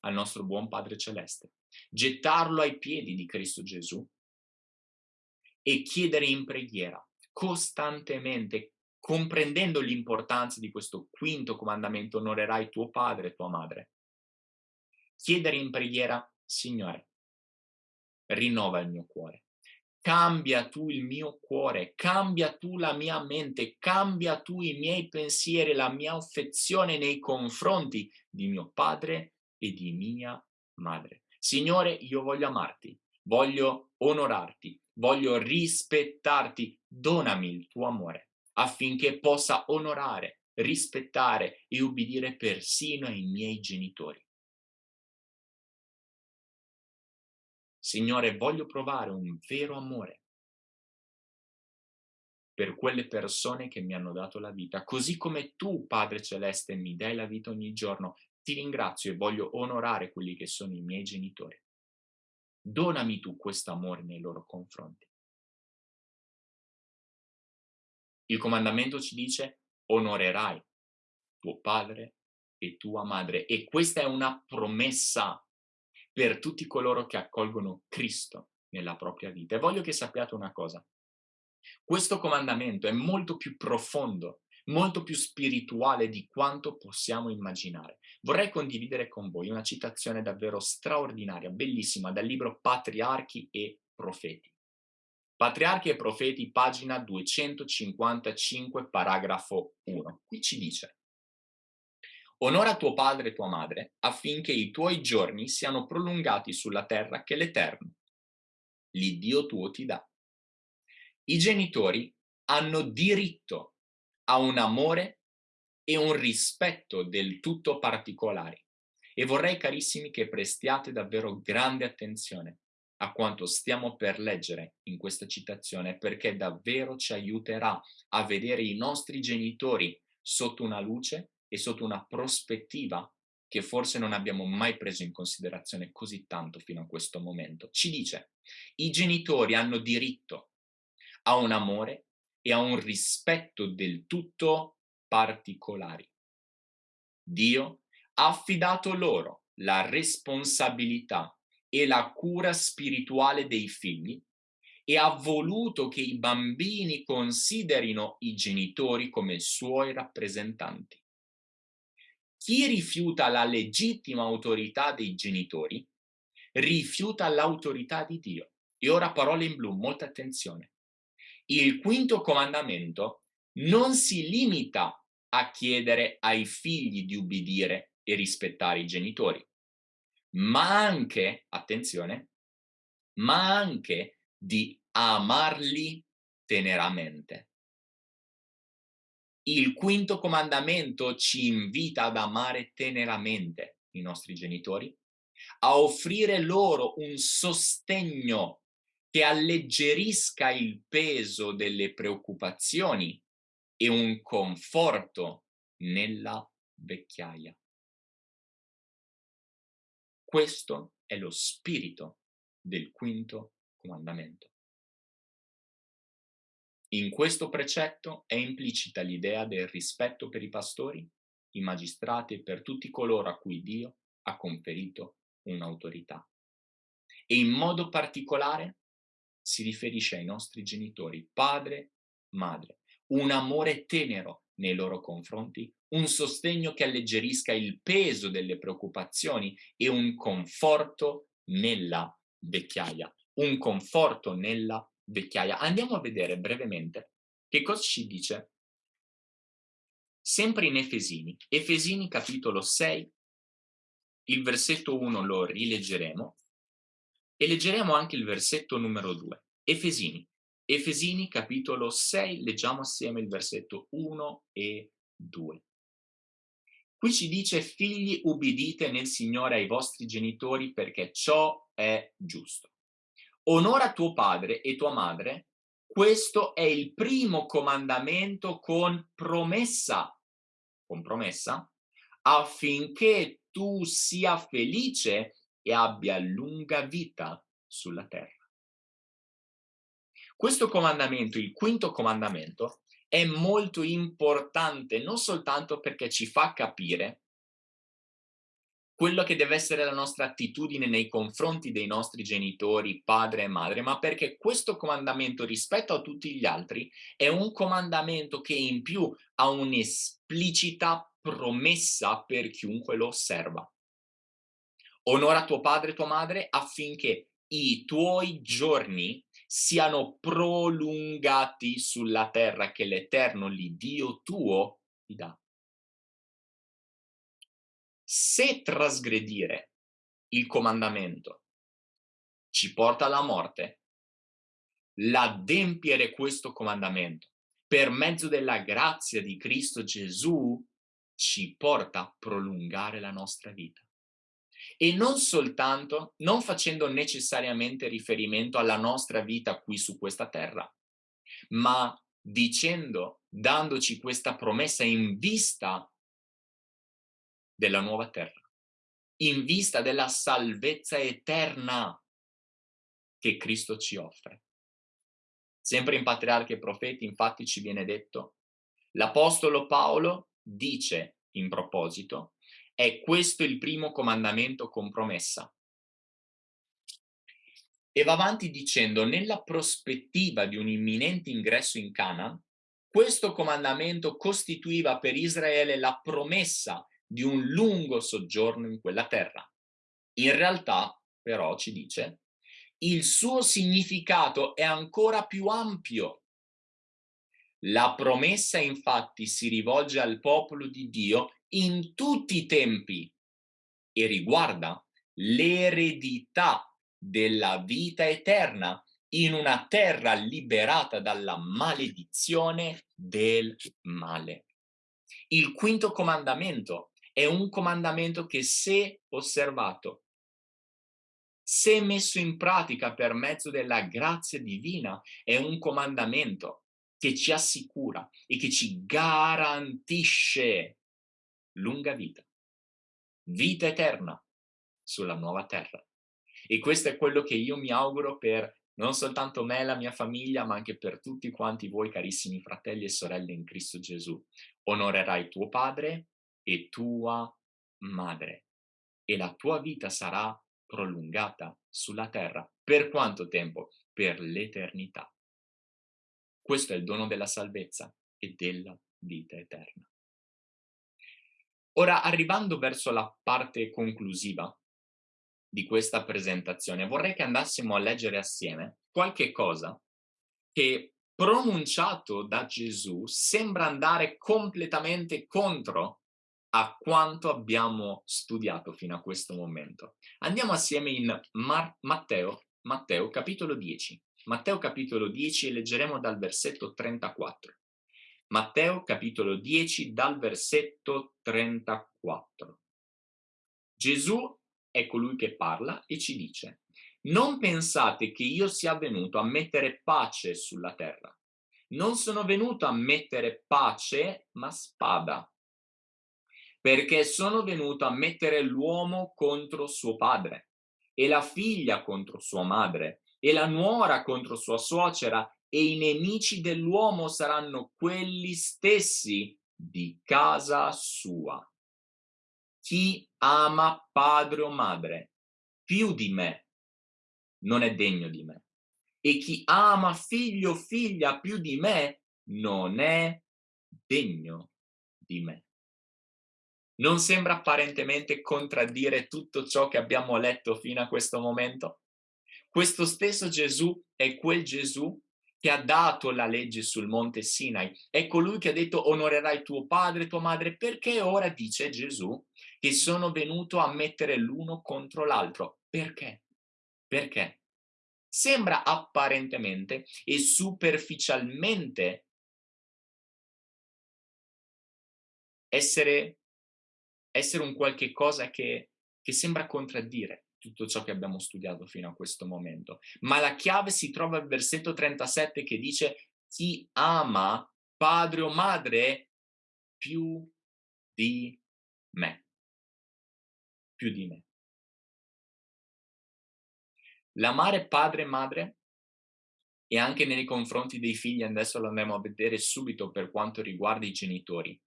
al nostro buon Padre Celeste gettarlo ai piedi di Cristo Gesù e chiedere in preghiera costantemente, comprendendo l'importanza di questo quinto comandamento, onorerai tuo padre e tua madre. Chiedere in preghiera, Signore, rinnova il mio cuore, cambia tu il mio cuore, cambia tu la mia mente, cambia tu i miei pensieri, la mia affezione nei confronti di mio padre e di mia madre. Signore, io voglio amarti, voglio onorarti, voglio rispettarti, donami il tuo amore affinché possa onorare, rispettare e ubbidire persino ai miei genitori. Signore, voglio provare un vero amore per quelle persone che mi hanno dato la vita, così come tu, Padre Celeste, mi dai la vita ogni giorno, ti ringrazio e voglio onorare quelli che sono i miei genitori. Donami tu questo amore nei loro confronti. Il comandamento ci dice onorerai tuo padre e tua madre e questa è una promessa per tutti coloro che accolgono Cristo nella propria vita. E voglio che sappiate una cosa. Questo comandamento è molto più profondo molto più spirituale di quanto possiamo immaginare. Vorrei condividere con voi una citazione davvero straordinaria, bellissima, dal libro Patriarchi e Profeti. Patriarchi e Profeti, pagina 255, paragrafo 1. Qui ci dice Onora tuo padre e tua madre affinché i tuoi giorni siano prolungati sulla terra che l'Eterno, l'Iddio tuo ti dà. I genitori hanno diritto ha un amore e un rispetto del tutto particolari. E vorrei, carissimi, che prestiate davvero grande attenzione a quanto stiamo per leggere in questa citazione, perché davvero ci aiuterà a vedere i nostri genitori sotto una luce e sotto una prospettiva che forse non abbiamo mai preso in considerazione così tanto fino a questo momento. Ci dice, i genitori hanno diritto a un amore e a un rispetto del tutto particolari. Dio ha affidato loro la responsabilità e la cura spirituale dei figli e ha voluto che i bambini considerino i genitori come suoi rappresentanti. Chi rifiuta la legittima autorità dei genitori rifiuta l'autorità di Dio. E ora parole in blu, molta attenzione. Il quinto comandamento non si limita a chiedere ai figli di ubbidire e rispettare i genitori, ma anche, attenzione, ma anche di amarli teneramente. Il quinto comandamento ci invita ad amare teneramente i nostri genitori, a offrire loro un sostegno che alleggerisca il peso delle preoccupazioni e un conforto nella vecchiaia. Questo è lo spirito del quinto comandamento. In questo precetto è implicita l'idea del rispetto per i pastori, i magistrati e per tutti coloro a cui Dio ha conferito un'autorità. E in modo particolare si riferisce ai nostri genitori, padre, madre, un amore tenero nei loro confronti, un sostegno che alleggerisca il peso delle preoccupazioni e un conforto nella vecchiaia, un conforto nella vecchiaia. Andiamo a vedere brevemente che cosa ci dice sempre in Efesini, Efesini capitolo 6, il versetto 1 lo rileggeremo e leggeremo anche il versetto numero 2. Efesini, Efesini capitolo 6, leggiamo assieme il versetto 1 e 2. Qui ci dice figli ubbidite nel Signore ai vostri genitori perché ciò è giusto onora tuo padre e tua madre, questo è il primo comandamento con promessa, con promessa, affinché tu sia felice e abbia lunga vita sulla terra. Questo comandamento, il quinto comandamento, è molto importante non soltanto perché ci fa capire quello che deve essere la nostra attitudine nei confronti dei nostri genitori, padre e madre, ma perché questo comandamento rispetto a tutti gli altri è un comandamento che in più ha un'esplicita promessa per chiunque lo osserva. Onora tuo padre e tua madre affinché i tuoi giorni siano prolungati sulla terra che l'Eterno, l'Iddio tuo, ti dà se trasgredire il comandamento ci porta alla morte, l'adempiere questo comandamento per mezzo della grazia di Cristo Gesù ci porta a prolungare la nostra vita. E non soltanto, non facendo necessariamente riferimento alla nostra vita qui su questa terra, ma dicendo, dandoci questa promessa in vista della nuova terra, in vista della salvezza eterna che Cristo ci offre. Sempre in Patriarchi e Profeti infatti ci viene detto, l'Apostolo Paolo dice in proposito, è questo il primo comandamento con promessa. E va avanti dicendo, nella prospettiva di un imminente ingresso in Canaan, questo comandamento costituiva per Israele la promessa di un lungo soggiorno in quella terra. In realtà, però, ci dice, il suo significato è ancora più ampio. La promessa infatti si rivolge al popolo di Dio in tutti i tempi e riguarda l'eredità della vita eterna in una terra liberata dalla maledizione del male. Il quinto comandamento è un comandamento che se osservato, se messo in pratica per mezzo della grazia divina, è un comandamento che ci assicura e che ci garantisce lunga vita, vita eterna sulla nuova terra. E questo è quello che io mi auguro per non soltanto me e la mia famiglia, ma anche per tutti quanti voi carissimi fratelli e sorelle in Cristo Gesù. Onorerai tuo padre e tua madre e la tua vita sarà prolungata sulla terra. Per quanto tempo? per l'eternità. Questo è il dono della salvezza e della vita eterna. Ora, arrivando verso la parte conclusiva di questa presentazione, vorrei che andassimo a leggere assieme qualche cosa che pronunciato da Gesù sembra andare completamente contro a quanto abbiamo studiato fino a questo momento. Andiamo assieme in Mar Matteo, Matteo capitolo 10. Matteo capitolo 10 e leggeremo dal versetto 34. Matteo capitolo 10 dal versetto 34. Gesù è colui che parla e ci dice non pensate che io sia venuto a mettere pace sulla terra. Non sono venuto a mettere pace, ma spada. Perché sono venuto a mettere l'uomo contro suo padre, e la figlia contro sua madre, e la nuora contro sua suocera, e i nemici dell'uomo saranno quelli stessi di casa sua. Chi ama padre o madre più di me non è degno di me. E chi ama figlio o figlia più di me non è degno di me. Non sembra apparentemente contraddire tutto ciò che abbiamo letto fino a questo momento? Questo stesso Gesù è quel Gesù che ha dato la legge sul monte Sinai, è colui che ha detto onorerai tuo padre e tua madre, perché ora dice Gesù che sono venuto a mettere l'uno contro l'altro. Perché? Perché? Sembra apparentemente e superficialmente essere, essere un qualche cosa che, che sembra contraddire tutto ciò che abbiamo studiato fino a questo momento. Ma la chiave si trova al versetto 37 che dice chi ama padre o madre più di me. Più di me. L'amare padre e madre e anche nei confronti dei figli, adesso lo andremo a vedere subito per quanto riguarda i genitori.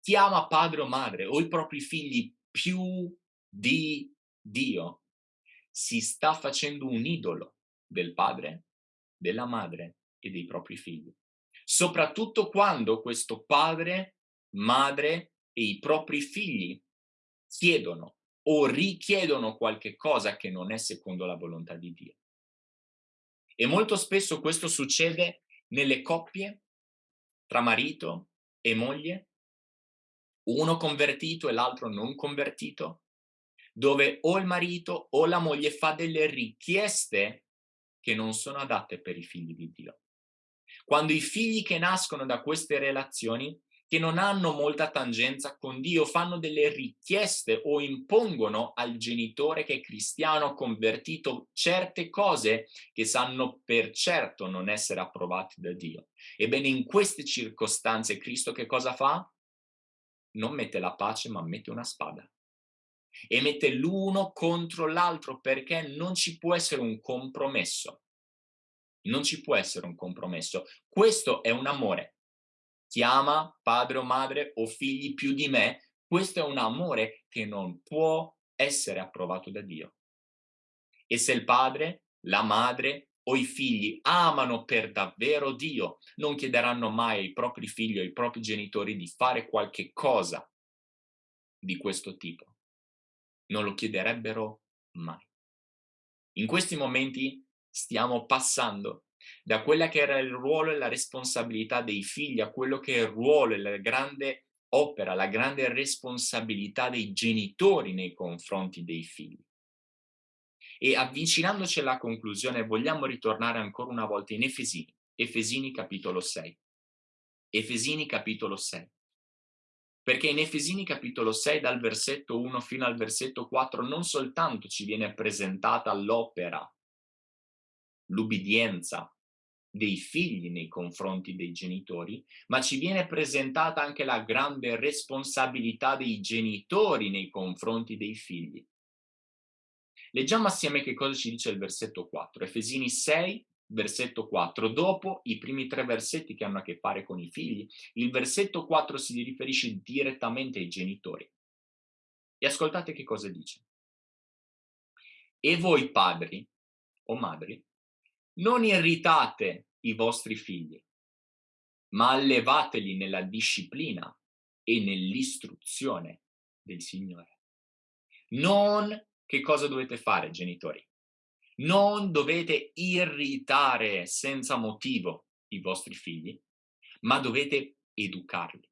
Chi ama padre o madre o i propri figli più di Dio si sta facendo un idolo del padre, della madre e dei propri figli. Soprattutto quando questo padre, madre e i propri figli chiedono o richiedono qualche cosa che non è secondo la volontà di Dio. E molto spesso questo succede nelle coppie tra marito e moglie, uno convertito e l'altro non convertito, dove o il marito o la moglie fa delle richieste che non sono adatte per i figli di Dio. Quando i figli che nascono da queste relazioni, che non hanno molta tangenza con Dio, fanno delle richieste o impongono al genitore che è cristiano convertito certe cose che sanno per certo non essere approvate da Dio. Ebbene, in queste circostanze Cristo che cosa fa? Non mette la pace, ma mette una spada e mette l'uno contro l'altro perché non ci può essere un compromesso. Non ci può essere un compromesso. Questo è un amore. Chi ama padre o madre o figli più di me, questo è un amore che non può essere approvato da Dio. E se il padre, la madre o i figli amano per davvero Dio, non chiederanno mai ai propri figli o ai propri genitori di fare qualche cosa di questo tipo non lo chiederebbero mai. In questi momenti stiamo passando da quella che era il ruolo e la responsabilità dei figli a quello che è il ruolo e la grande opera, la grande responsabilità dei genitori nei confronti dei figli. E avvicinandoci alla conclusione vogliamo ritornare ancora una volta in Efesini, Efesini capitolo 6. Efesini capitolo 6. Perché in Efesini capitolo 6 dal versetto 1 fino al versetto 4 non soltanto ci viene presentata l'opera, l'ubbidienza dei figli nei confronti dei genitori, ma ci viene presentata anche la grande responsabilità dei genitori nei confronti dei figli. Leggiamo assieme che cosa ci dice il versetto 4, Efesini 6, versetto 4. Dopo i primi tre versetti che hanno a che fare con i figli, il versetto 4 si riferisce direttamente ai genitori. E ascoltate che cosa dice. E voi padri o madri, Non irritate i vostri figli, ma allevateli nella disciplina e nell'istruzione del Signore. Non che cosa dovete fare, genitori? Non dovete irritare senza motivo i vostri figli, ma dovete educarli,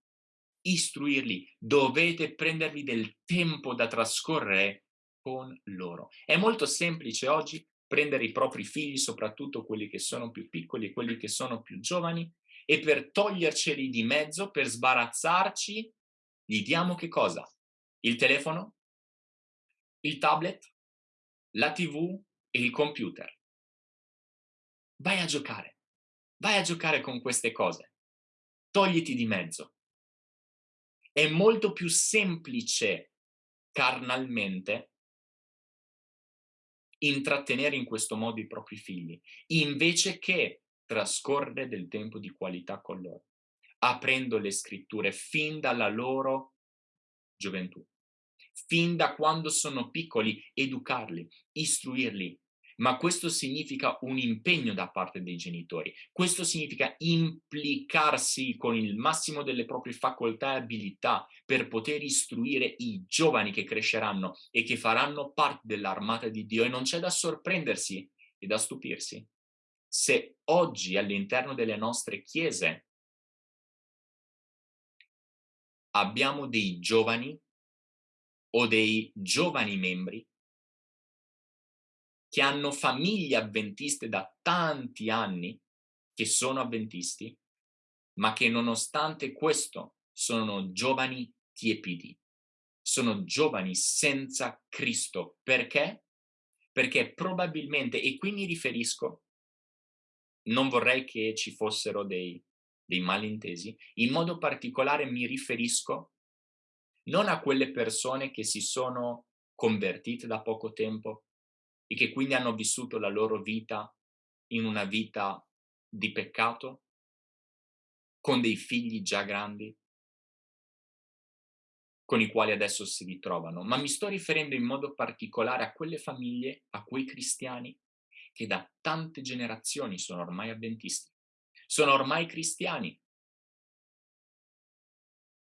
istruirli, dovete prendervi del tempo da trascorrere con loro. È molto semplice oggi prendere i propri figli, soprattutto quelli che sono più piccoli e quelli che sono più giovani, e per toglierceli di mezzo, per sbarazzarci, gli diamo che cosa? Il telefono, il tablet, la tv e il computer. Vai a giocare, vai a giocare con queste cose, togliti di mezzo. È molto più semplice carnalmente intrattenere in questo modo i propri figli, invece che trascorrere del tempo di qualità con loro, aprendo le scritture fin dalla loro gioventù, fin da quando sono piccoli, educarli, istruirli, ma questo significa un impegno da parte dei genitori, questo significa implicarsi con il massimo delle proprie facoltà e abilità per poter istruire i giovani che cresceranno e che faranno parte dell'armata di Dio. E non c'è da sorprendersi e da stupirsi se oggi all'interno delle nostre chiese abbiamo dei giovani o dei giovani membri che hanno famiglie avventiste da tanti anni, che sono avventisti, ma che nonostante questo sono giovani tiepidi, sono giovani senza Cristo. Perché? Perché probabilmente, e qui mi riferisco non vorrei che ci fossero dei, dei malintesi, in modo particolare mi riferisco non a quelle persone che si sono convertite da poco tempo e che quindi hanno vissuto la loro vita in una vita di peccato, con dei figli già grandi, con i quali adesso si ritrovano, ma mi sto riferendo in modo particolare a quelle famiglie, a quei cristiani che da tante generazioni sono ormai avventisti, sono ormai cristiani.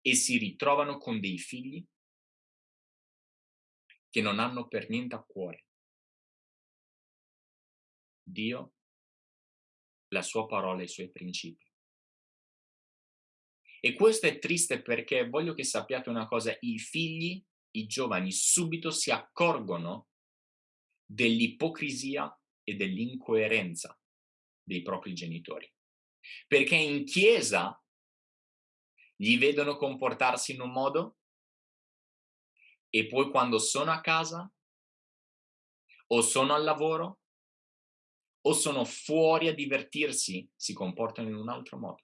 E si ritrovano con dei figli che non hanno per niente a cuore Dio, la sua parola e i suoi principi. E questo è triste perché voglio che sappiate una cosa, i figli, i giovani subito si accorgono dell'ipocrisia e dell'incoerenza dei propri genitori. Perché in chiesa gli vedono comportarsi in un modo e poi quando sono a casa o sono al lavoro o sono fuori a divertirsi si comportano in un altro modo.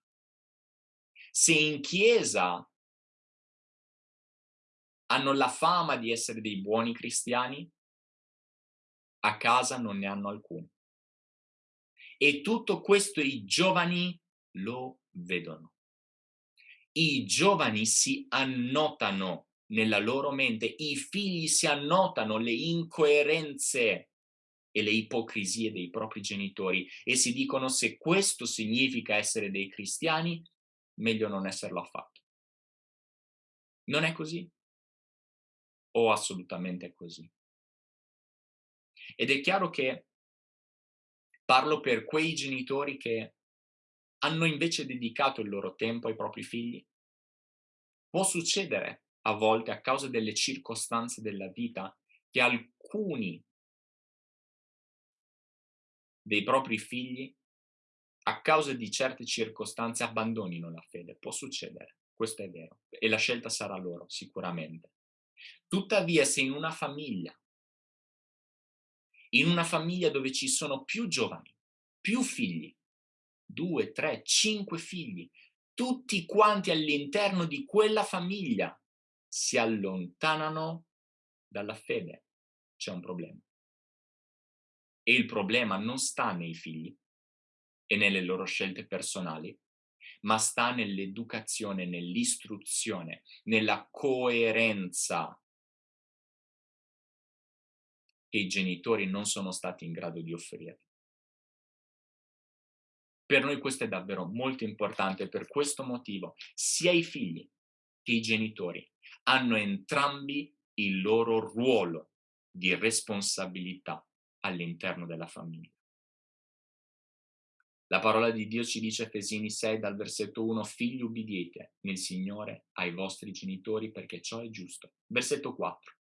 Se in chiesa hanno la fama di essere dei buoni cristiani, a casa non ne hanno alcuno. E tutto questo i giovani lo vedono. I giovani si annotano nella loro mente, i figli si annotano le incoerenze e le ipocrisie dei propri genitori e si dicono se questo significa essere dei cristiani, meglio non esserlo affatto. Non è così? O assolutamente è così? Ed è chiaro che parlo per quei genitori che hanno invece dedicato il loro tempo ai propri figli. Può succedere a volte a causa delle circostanze della vita che alcuni dei propri figli a causa di certe circostanze abbandonino la fede. Può succedere, questo è vero, e la scelta sarà loro, sicuramente. Tuttavia, se in una famiglia in una famiglia dove ci sono più giovani, più figli, due, tre, cinque figli, tutti quanti all'interno di quella famiglia si allontanano dalla fede, c'è un problema. E il problema non sta nei figli e nelle loro scelte personali, ma sta nell'educazione, nell'istruzione, nella coerenza che i genitori non sono stati in grado di offrire. Per noi questo è davvero molto importante, per questo motivo sia i figli che i genitori hanno entrambi il loro ruolo di responsabilità all'interno della famiglia. La parola di Dio ci dice Efesini 6 dal versetto 1, figli ubbidiete nel Signore ai vostri genitori perché ciò è giusto. Versetto 4.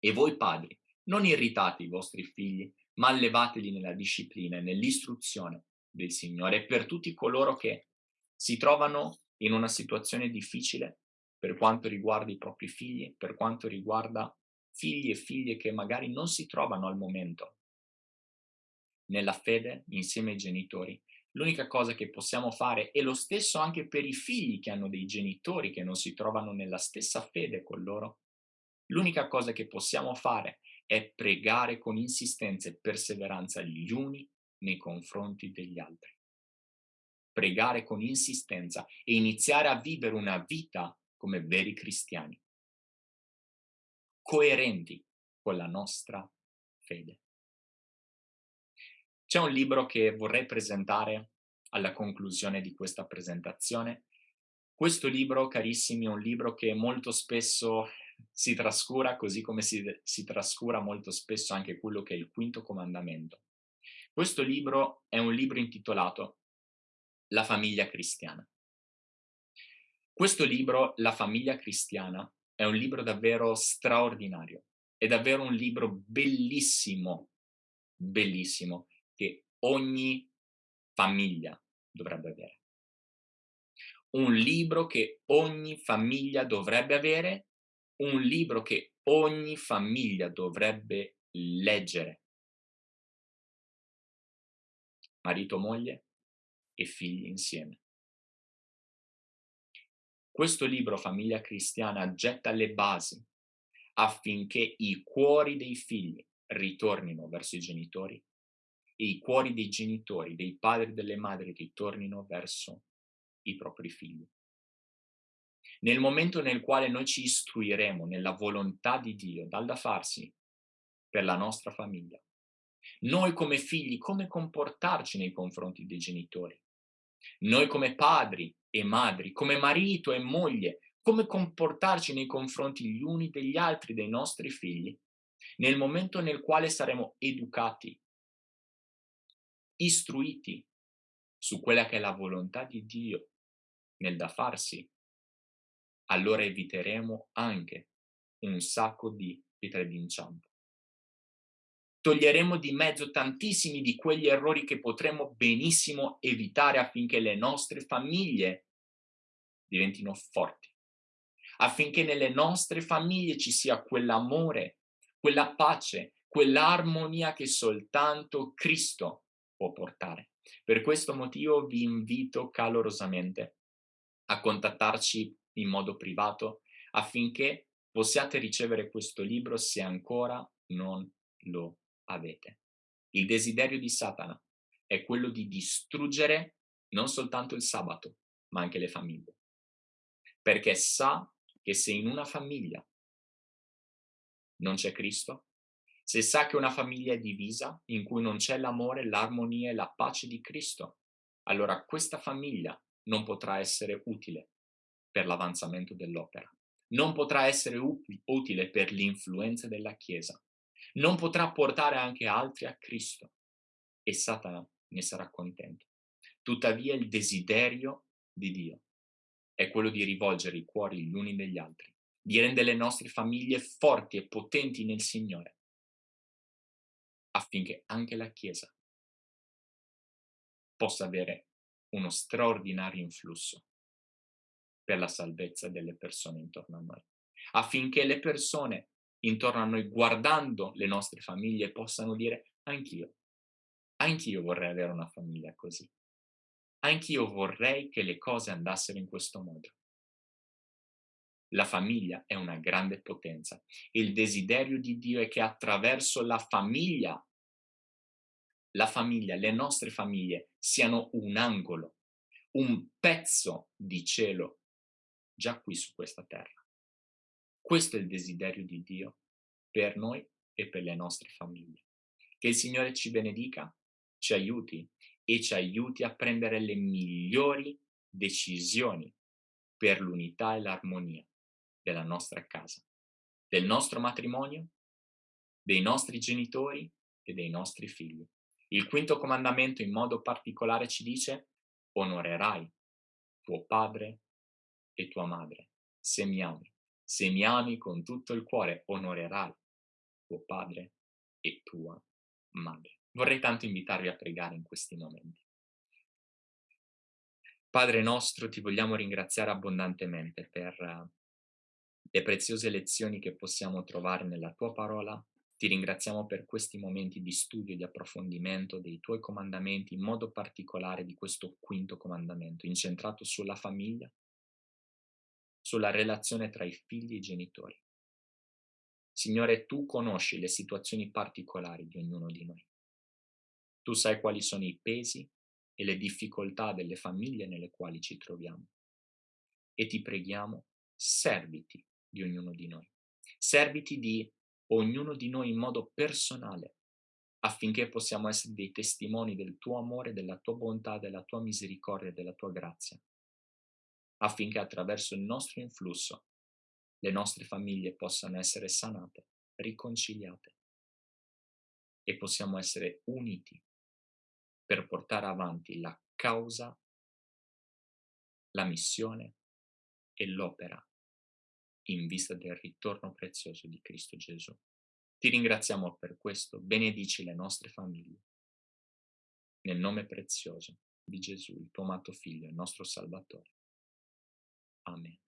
E voi padri, non irritate i vostri figli, ma allevateli nella disciplina e nell'istruzione del Signore per tutti coloro che si trovano in una situazione difficile per quanto riguarda i propri figli, per quanto riguarda figli e figlie che magari non si trovano al momento nella fede insieme ai genitori. L'unica cosa che possiamo fare è lo stesso anche per i figli che hanno dei genitori che non si trovano nella stessa fede con loro. L'unica cosa che possiamo fare è pregare con insistenza e perseveranza gli uni nei confronti degli altri. Pregare con insistenza e iniziare a vivere una vita come veri cristiani, coerenti con la nostra fede. C'è un libro che vorrei presentare alla conclusione di questa presentazione. Questo libro, carissimi, è un libro che molto spesso si trascura, così come si, si trascura molto spesso anche quello che è il quinto comandamento. Questo libro è un libro intitolato La famiglia cristiana. Questo libro, La famiglia cristiana, è un libro davvero straordinario, è davvero un libro bellissimo, bellissimo, che ogni famiglia dovrebbe avere. Un libro che ogni famiglia dovrebbe avere, un libro che ogni famiglia dovrebbe leggere. Marito, moglie e figli insieme. Questo libro, Famiglia Cristiana, getta le basi affinché i cuori dei figli ritornino verso i genitori e i cuori dei genitori, dei padri e delle madri ritornino verso i propri figli. Nel momento nel quale noi ci istruiremo nella volontà di Dio, dal da farsi per la nostra famiglia, noi come figli come comportarci nei confronti dei genitori, noi come padri e madri, come marito e moglie, come comportarci nei confronti gli uni degli altri dei nostri figli, nel momento nel quale saremo educati istruiti su quella che è la volontà di Dio nel da farsi, allora eviteremo anche un sacco di pietre d'inciampo. Toglieremo di mezzo tantissimi di quegli errori che potremmo benissimo evitare affinché le nostre famiglie diventino forti, affinché nelle nostre famiglie ci sia quell'amore, quella pace, quell'armonia che soltanto Cristo può portare. Per questo motivo vi invito calorosamente a contattarci in modo privato affinché possiate ricevere questo libro se ancora non lo avete. Il desiderio di Satana è quello di distruggere non soltanto il sabato, ma anche le famiglie. Perché sa che se in una famiglia non c'è Cristo, se sa che una famiglia è divisa, in cui non c'è l'amore, l'armonia e la pace di Cristo, allora questa famiglia non potrà essere utile per l'avanzamento dell'opera, non potrà essere utile per l'influenza della Chiesa, non potrà portare anche altri a Cristo e Satana ne sarà contento. Tuttavia il desiderio di Dio è quello di rivolgere i cuori gli uni degli altri, di rendere le nostre famiglie forti e potenti nel Signore affinché anche la Chiesa possa avere uno straordinario influsso per la salvezza delle persone intorno a noi, affinché le persone intorno a noi, guardando le nostre famiglie, possano dire anch'io, anch'io vorrei avere una famiglia così, anch'io vorrei che le cose andassero in questo modo. La famiglia è una grande potenza. Il desiderio di Dio è che attraverso la famiglia, la famiglia, le nostre famiglie siano un angolo, un pezzo di cielo già qui su questa terra. Questo è il desiderio di Dio per noi e per le nostre famiglie. Che il Signore ci benedica, ci aiuti e ci aiuti a prendere le migliori decisioni per l'unità e l'armonia della nostra casa, del nostro matrimonio, dei nostri genitori e dei nostri figli. Il quinto comandamento in modo particolare ci dice onorerai tuo padre e tua madre, se mi ami. Se mi ami con tutto il cuore, onorerai tuo padre e tua madre. Vorrei tanto invitarvi a pregare in questi momenti. Padre nostro, ti vogliamo ringraziare abbondantemente per uh, le preziose lezioni che possiamo trovare nella tua parola. Ti ringraziamo per questi momenti di studio e di approfondimento dei tuoi comandamenti, in modo particolare di questo quinto comandamento, incentrato sulla famiglia, sulla relazione tra i figli e i genitori. Signore, tu conosci le situazioni particolari di ognuno di noi. Tu sai quali sono i pesi e le difficoltà delle famiglie nelle quali ci troviamo. E ti preghiamo, serviti di ognuno di noi. Serviti di ognuno di noi in modo personale, affinché possiamo essere dei testimoni del tuo amore, della tua bontà, della tua misericordia, della tua grazia affinché attraverso il nostro influsso le nostre famiglie possano essere sanate, riconciliate e possiamo essere uniti per portare avanti la causa, la missione e l'opera in vista del ritorno prezioso di Cristo Gesù. Ti ringraziamo per questo, benedici le nostre famiglie. Nel nome prezioso di Gesù, il tuo amato Figlio, il nostro Salvatore. Amen.